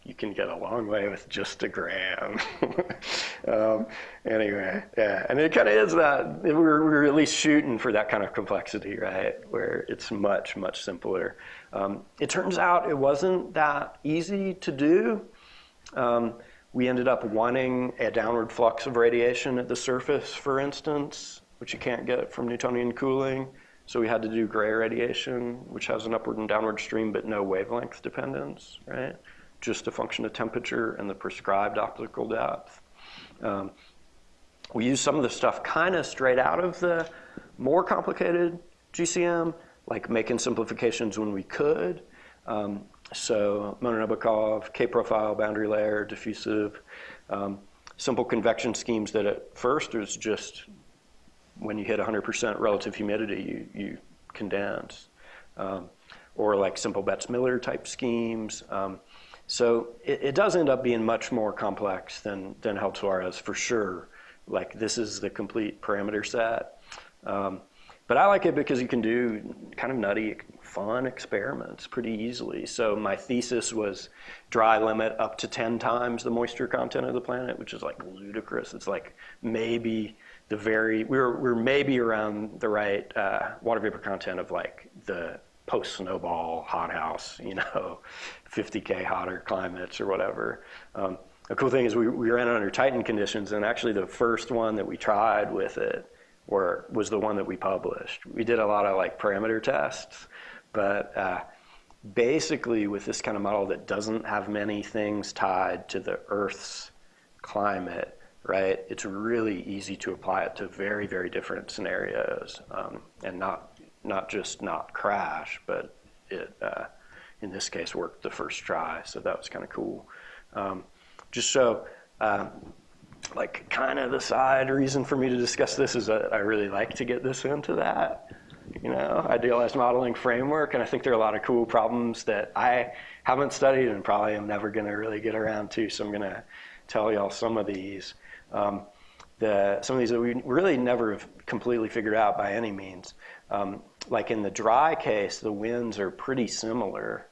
you can get a long way with just a gram. um, anyway, yeah, and it kind of is that we're, we're at least shooting for that kind of complexity, right? Where it's much, much simpler. Um, it turns out it wasn't that easy to do. Um, we ended up wanting a downward flux of radiation at the surface, for instance, which you can't get from Newtonian cooling. So we had to do gray radiation, which has an upward and downward stream, but no wavelength dependence, right? Just a function of temperature and the prescribed optical depth. Um, we use some of the stuff kind of straight out of the more complicated GCM, like making simplifications when we could. Um, so Monin-Obukhov, K-profile, boundary layer, diffusive, um, simple convection schemes that at first is just when you hit 100% relative humidity, you, you condense. Um, or like simple Betts-Miller type schemes. Um, so it, it, does end up being much more complex than, than Held-Suarez for sure. Like this is the complete parameter set. Um, but I like it because you can do kind of nutty, fun experiments pretty easily. So my thesis was dry limit up to 10 times the moisture content of the planet, which is like ludicrous. It's like maybe the very, we we're, we're maybe around the right uh, water vapor content of like the post-snowball hothouse, you know, 50K hotter climates or whatever. Um, the cool thing is we, we ran it under Titan conditions, and actually the first one that we tried with it were, was the one that we published. We did a lot of like parameter tests, but uh, basically with this kind of model that doesn't have many things tied to the Earth's climate, right, it's really easy to apply it to very, very different scenarios um, and not not just not crash, but it, uh, in this case, worked the first try. So that was kind of cool. Um, just so, uh, like, kind of the side reason for me to discuss this is that I really like to get this into that, you know, idealized modeling framework. And I think there are a lot of cool problems that I haven't studied and probably am never going to really get around to. So I'm going to tell y'all some of these. Um, the, some of these that we really never have completely figured out by any means. Um, like in the dry case, the winds are pretty similar,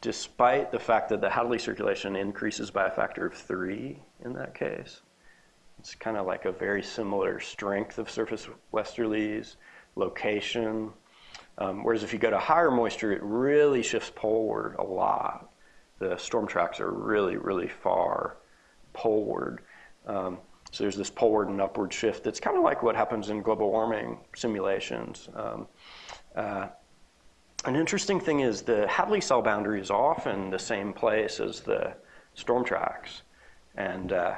despite the fact that the Hadley circulation increases by a factor of three in that case. It's kind of like a very similar strength of surface westerlies, location. Um, whereas if you go to higher moisture, it really shifts poleward a lot. The storm tracks are really, really far poleward. Um, so there's this poleward and upward shift that's kind of like what happens in global warming simulations. Um, uh, an interesting thing is the Hadley cell boundary is often the same place as the storm tracks. And, uh,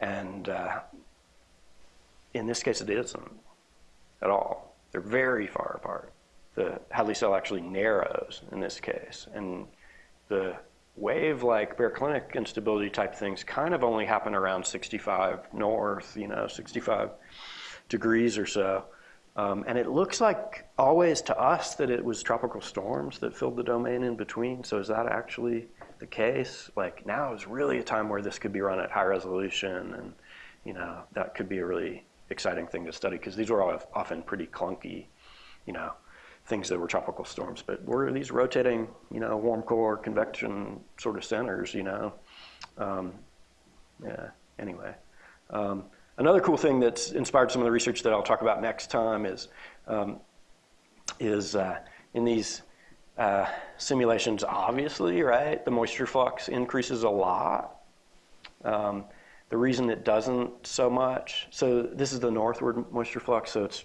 and uh, in this case, it isn't at all. They're very far apart. The Hadley cell actually narrows in this case. And the wave like baroclinic instability type things kind of only happen around 65 north, you know, 65 degrees or so. Um, and it looks like always to us that it was tropical storms that filled the domain in between. So is that actually the case? Like now is really a time where this could be run at high resolution and, you know, that could be a really exciting thing to study because these were all often pretty clunky, you know, things that were tropical storms, but were these rotating, you know, warm core convection sort of centers, you know? Um, yeah, anyway. Um, another cool thing that's inspired some of the research that I'll talk about next time is, um, is uh, in these uh, simulations, obviously, right, the moisture flux increases a lot. Um, the reason it doesn't so much, so this is the northward moisture flux, so it's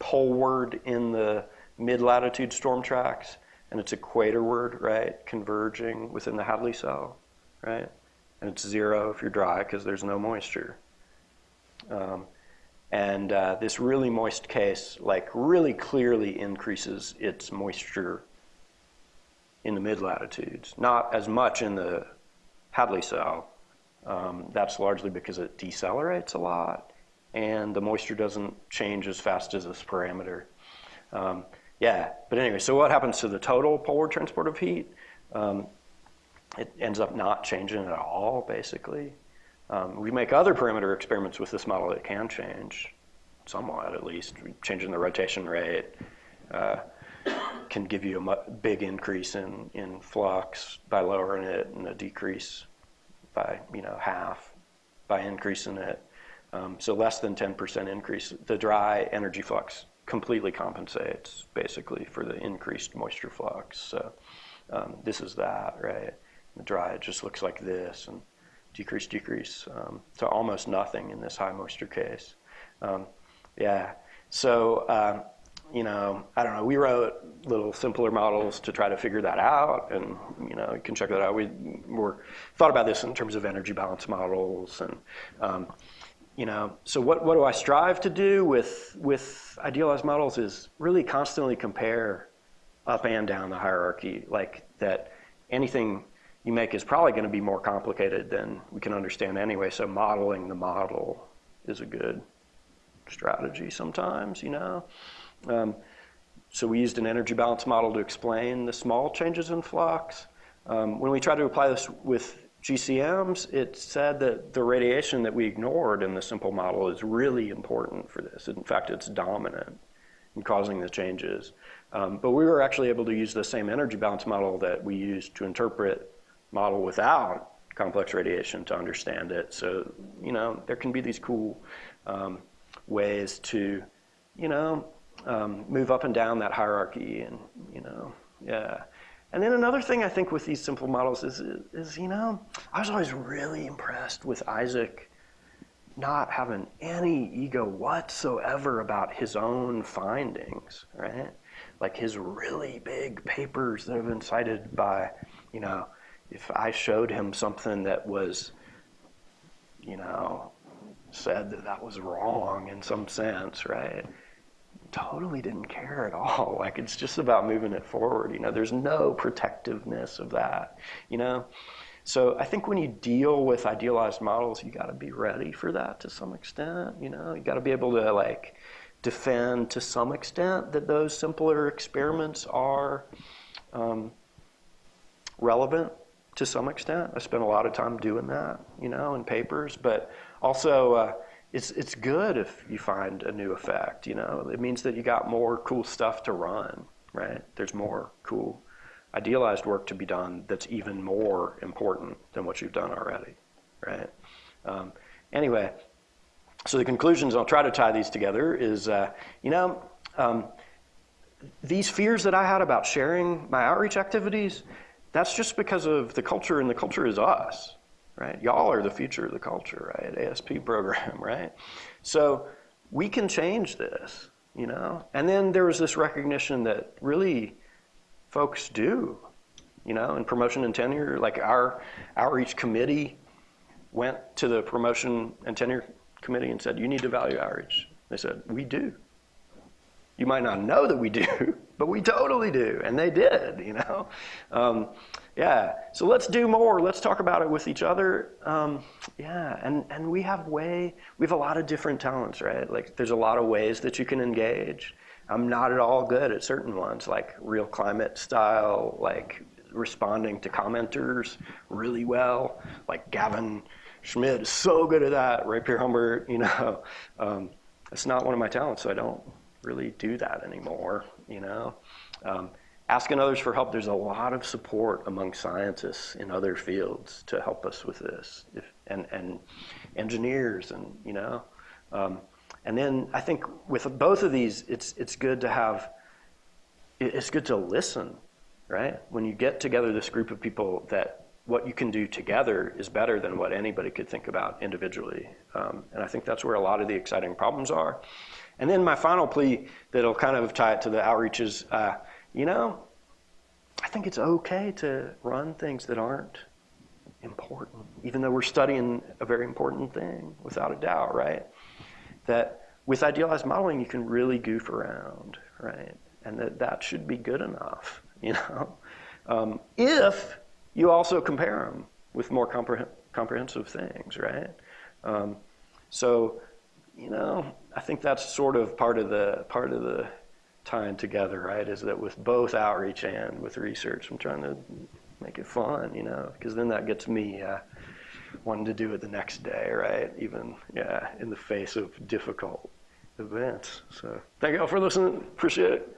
poleward in the mid-latitude storm tracks, and it's equatorward, right, converging within the Hadley cell, right? And it's zero if you're dry because there's no moisture. Um, and uh, this really moist case, like really clearly increases its moisture in the mid-latitudes. Not as much in the Hadley cell. Um, that's largely because it decelerates a lot and the moisture doesn't change as fast as this parameter. Um, yeah, but anyway, so what happens to the total polar transport of heat? Um, it ends up not changing at all, basically. Um, we make other parameter experiments with this model that can change, somewhat at least. Changing the rotation rate uh, can give you a big increase in, in flux by lowering it and a decrease by you know half by increasing it. Um, so less than 10% increase. The dry energy flux completely compensates basically for the increased moisture flux. So um, this is that, right? The dry, it just looks like this and decrease, decrease um, to almost nothing in this high moisture case. Um, yeah, so, um, you know, I don't know, we wrote little simpler models to try to figure that out and, you know, you can check that out. We were, thought about this in terms of energy balance models and, um, you know, so what, what do I strive to do with, with idealized models is really constantly compare up and down the hierarchy, like that anything you make is probably going to be more complicated than we can understand anyway. So modeling the model is a good strategy sometimes, you know. Um, so we used an energy balance model to explain the small changes in flux. Um, when we try to apply this with GCMs, it said that the radiation that we ignored in the simple model is really important for this. In fact, it's dominant in causing the changes. Um, but we were actually able to use the same energy balance model that we used to interpret model without complex radiation to understand it. So, you know, there can be these cool um, ways to, you know, um, move up and down that hierarchy and, you know, yeah. And then another thing I think with these simple models is, is, you know, I was always really impressed with Isaac not having any ego whatsoever about his own findings, right? Like his really big papers that have been cited by, you know, if I showed him something that was, you know, said that that was wrong in some sense, right? Totally didn't care at all. Like it's just about moving it forward. You know, there's no protectiveness of that. You know, so I think when you deal with idealized models, you got to be ready for that to some extent. You know, you got to be able to like defend to some extent that those simpler experiments are um, relevant to some extent. I spent a lot of time doing that, you know, in papers, but also. Uh, it's it's good if you find a new effect. You know, it means that you got more cool stuff to run. Right? There's more cool idealized work to be done that's even more important than what you've done already. Right? Um, anyway, so the conclusions I'll try to tie these together is, uh, you know. Um, these fears that I had about sharing my outreach activities, that's just because of the culture, and the culture is us right? Y'all are the future of the culture, right? ASP program, right? So we can change this, you know? And then there was this recognition that really folks do, you know, in promotion and tenure, like our outreach committee went to the promotion and tenure committee and said, you need to value outreach. They said, we do. You might not know that we do, but we totally do. And they did, you know? Um, yeah, so let's do more. Let's talk about it with each other. Um, yeah, and, and we have way, we have a lot of different talents, right? Like there's a lot of ways that you can engage. I'm not at all good at certain ones, like real climate style, like responding to commenters really well. Like Gavin Schmidt is so good at that. Ray Pierrehumbert, you know. Um, it's not one of my talents, so I don't really do that anymore, you know. Um, asking others for help, there's a lot of support among scientists in other fields to help us with this, if, and, and engineers, and you know. Um, and then I think with both of these, it's, it's good to have, it's good to listen, right? When you get together this group of people that what you can do together is better than what anybody could think about individually. Um, and I think that's where a lot of the exciting problems are. And then my final plea that'll kind of tie it to the outreach is, uh, you know, I think it's okay to run things that aren't important, even though we're studying a very important thing, without a doubt, right? That with idealized modeling, you can really goof around, right? And that that should be good enough, you know? Um, if you also compare them with more compreh comprehensive things, right? Um, so, you know, I think that's sort of part of the part of the tying together, right? Is that with both outreach and with research, I'm trying to make it fun, you know, because then that gets me uh, wanting to do it the next day, right? Even yeah, in the face of difficult events. So thank you all for listening. Appreciate it.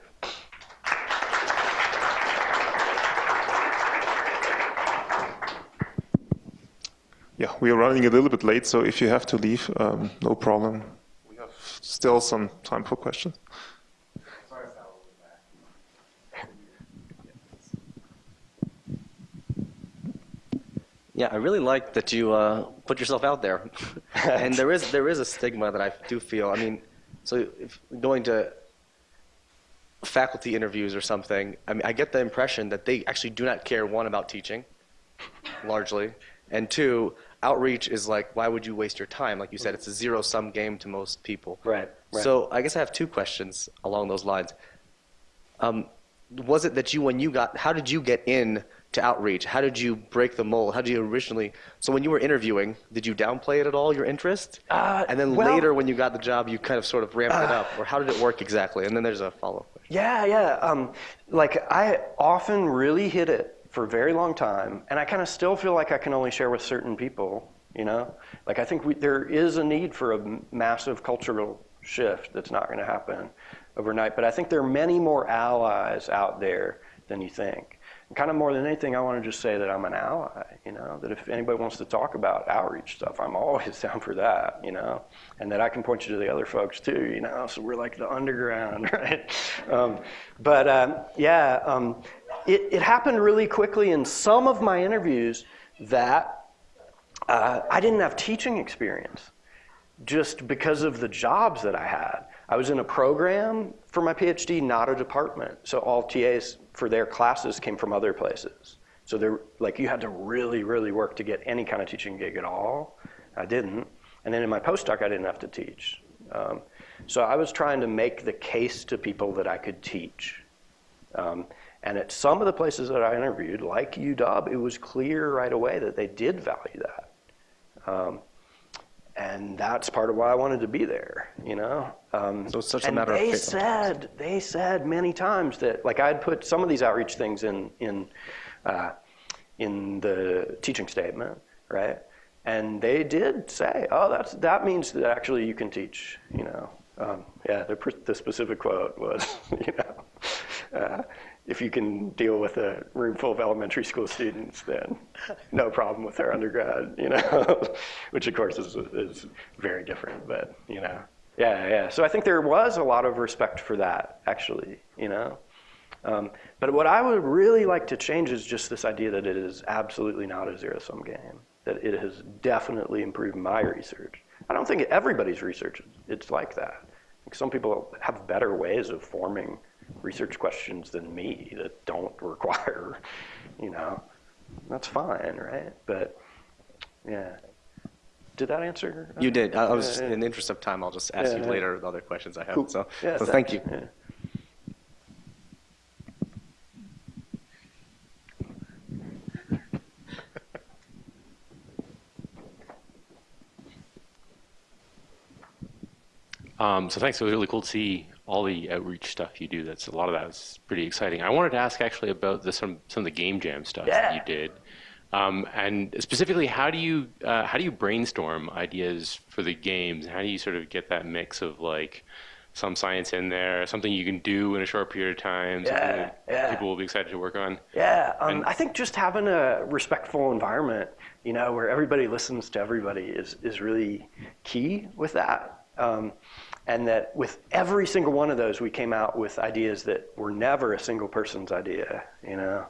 Yeah, we are running a little bit late, so if you have to leave, um, no problem. We have still some time for questions. Yeah, I really like that you uh, put yourself out there, and there is there is a stigma that I do feel. I mean, so if going to faculty interviews or something, I mean, I get the impression that they actually do not care one about teaching, largely, and two, outreach is like, why would you waste your time? Like you said, it's a zero sum game to most people. Right. right. So I guess I have two questions along those lines. Um, was it that you, when you got, how did you get in to outreach? How did you break the mold? How did you originally? So when you were interviewing, did you downplay it at all, your interest? Uh, and then well, later, when you got the job, you kind of sort of ramped uh, it up, or how did it work exactly? And then there's a follow-up question. Yeah, yeah. Um, like I often really hit it for a very long time, and I kind of still feel like I can only share with certain people. You know, like I think we, there is a need for a massive cultural shift that's not going to happen overnight. But I think there are many more allies out there than you think. And kind of more than anything, I want to just say that I'm an ally, you know, that if anybody wants to talk about outreach stuff, I'm always down for that, you know, and that I can point you to the other folks too, you know, so we're like the underground, right? Um, but um, yeah, um, it, it happened really quickly in some of my interviews that uh, I didn't have teaching experience just because of the jobs that I had. I was in a program for my PhD, not a department. So all TAs for their classes came from other places. So they're like you had to really, really work to get any kind of teaching gig at all. I didn't. And then in my postdoc, I didn't have to teach. Um, so I was trying to make the case to people that I could teach. Um, and at some of the places that I interviewed, like UW, it was clear right away that they did value that. Um, and that's part of why I wanted to be there, you know. Um, so it's such a matter they of said they said many times that like I'd put some of these outreach things in in uh, in the teaching statement, right? And they did say, oh, that's that means that actually you can teach, you know. Um, yeah, the, the specific quote was, you know. Uh, if you can deal with a room full of elementary school students, then no problem with their undergrad, you know, which of course is, is very different, but you know, yeah, yeah. So I think there was a lot of respect for that, actually, you know. Um, but what I would really like to change is just this idea that it is absolutely not a zero-sum game, that it has definitely improved my research. I don't think everybody's research it's like that. Some people have better ways of forming research questions than me that don't require, you know, that's fine, right? But yeah. Did that answer? You did. I was, in the interest of time, I'll just ask yeah, you later the other questions I have. Cool. So, yeah, so thank you. Yeah. Um, so thanks. It was really cool to see all the outreach stuff you do. That's a lot of that is pretty exciting. I wanted to ask actually about the, some some of the game jam stuff yeah. that you did, um, and specifically, how do you uh, how do you brainstorm ideas for the games? How do you sort of get that mix of like some science in there, something you can do in a short period of time, something yeah, yeah. people will be excited to work on? Yeah, um, And- I think just having a respectful environment, you know, where everybody listens to everybody is is really key with that. Um, and that with every single one of those, we came out with ideas that were never a single person's idea, you know,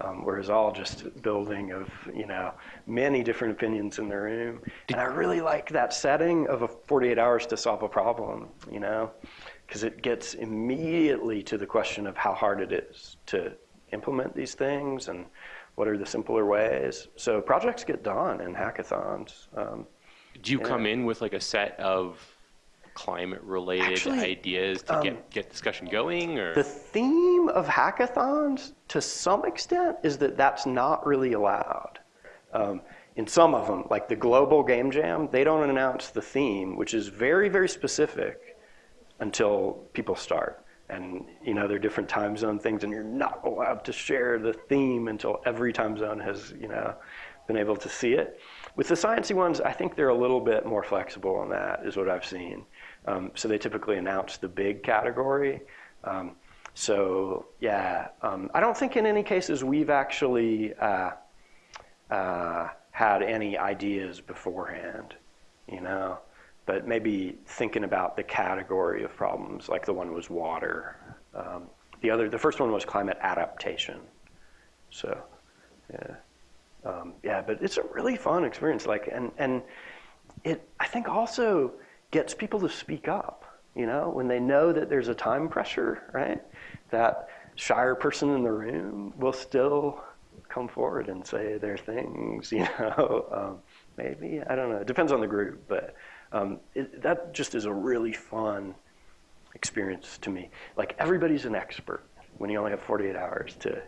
um, whereas all just building of, you know, many different opinions in the room. And I really like that setting of a 48 hours to solve a problem, you know, because it gets immediately to the question of how hard it is to implement these things and what are the simpler ways. So projects get done in hackathons. Um, Do you Yeah. come in with like a set of climate related Actually, ideas to um, get get discussion going or The theme of hackathons, to some extent, is that that's not really allowed. Um, in some of them, like the Global Game Jam, they don't announce the theme, which is very, very specific, until people start. And you know, there are different time zone things, and you're not allowed to share the theme until every time zone has, you know, been able to see it. With the sciencey ones, I think they're a little bit more flexible on that, is what I've seen. Um, so they typically announce the big category. Um, so yeah, um, I don't think in any cases we've actually uh, uh, had any ideas beforehand, you know. But maybe thinking about the category of problems, like the one was water. Um, the other, the first one was climate adaptation. So, yeah, um, yeah. But it's a really fun experience. Like, and and it, I think also gets people to speak up. You know, when they know that there's a time pressure, right? That shyer person in the room will still come forward and say their things. You know, um, maybe I don't know. It depends on the group, but um, it, that just is a really fun experience to me. Like everybody's an expert when you only have 48 hours to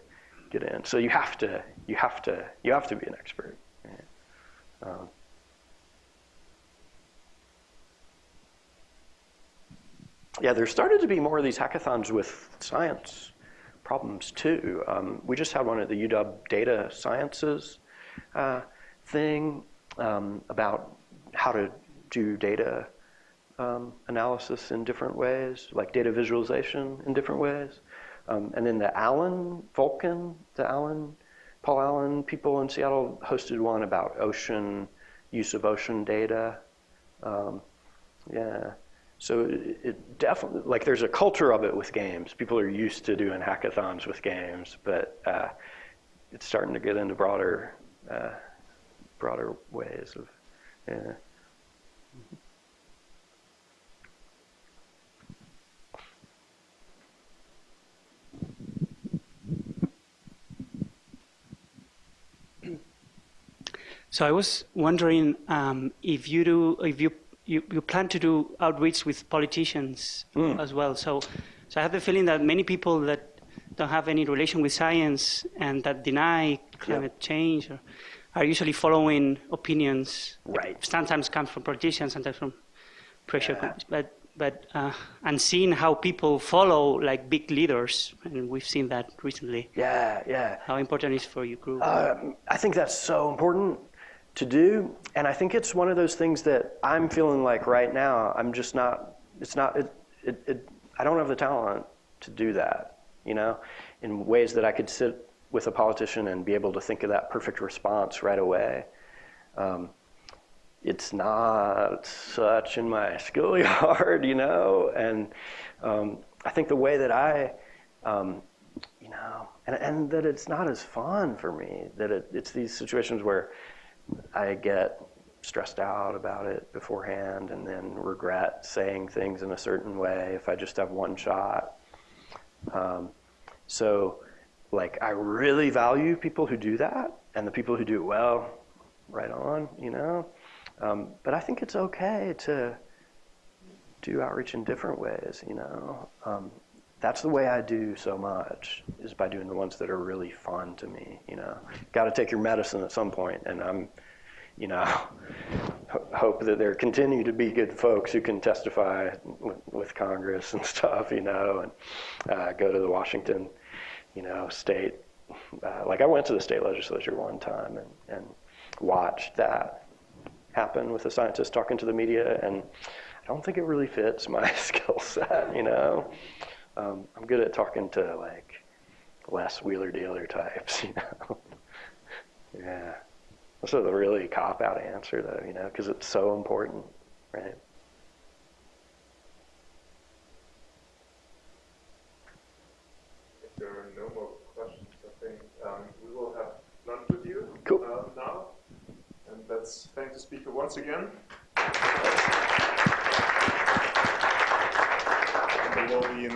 get in. So you have to, you have to, you have to be an expert. Right? Um, yeah, there started to be more of these hackathons with science problems too. Um, we just had one at the UW Data Sciences uh, thing um, about how to do data um, analysis in different ways, like data visualization in different ways. Um, and then the Allen Vulcan, the Allen, Paul Allen people in Seattle hosted one about ocean, use of ocean data. Um, yeah. So it, it definitely, like there's a culture of it with games. People are used to doing hackathons with games, but uh, it's starting to get into broader, uh, broader ways of, yeah. So I was wondering um, if you do, if you, you, you plan to do outreach with politicians as well. So, so I have the feeling that many people that don't have any relation with science and that deny climate change are, are usually following opinions. Right. Sometimes come from politicians, sometimes from pressure Yeah. But but uh, and seeing how people follow like big leaders, and we've seen that recently. Yeah, yeah. How important is for your group? Um, I think that's so important to do, and I think it's one of those things that I'm feeling like right now. I'm just not. It's not. It. It. it I don't have the talent to do that. You know, in ways that I could sit with a politician and be able to think of that perfect response right away. Um, it's not such in my skill yard, you know, and um, I think the way that I, um, you know, and, and that it's not as fun for me, that it, it's these situations where I get stressed out about it beforehand and then regret saying things in a certain way if I just have one shot. Um, so, like, I really value people who do that, and the people who do it well, right on, you know. Um, but I think it's okay to do outreach in different ways, you know. Um, that's the way I do so much is by doing the ones that are really fun to me, you know. Got to take your medicine at some point, and I'm, you know, ho- hope that there continue to be good folks who can testify with, with Congress and stuff, you know, and uh, go to the Washington, you know, state. Uh, like I went to the state legislature one time and, and watched that happen with a scientist talking to the media, and I don't think it really fits my skill set. You know, um, I'm good at talking to like less wheeler dealer types. You know, yeah. This is a really cop out answer though, you know, because it's so important, right? If there are no more questions, I think um, we will have lunch with you Cool. uh, now. And let's thank the speaker once again. And there will be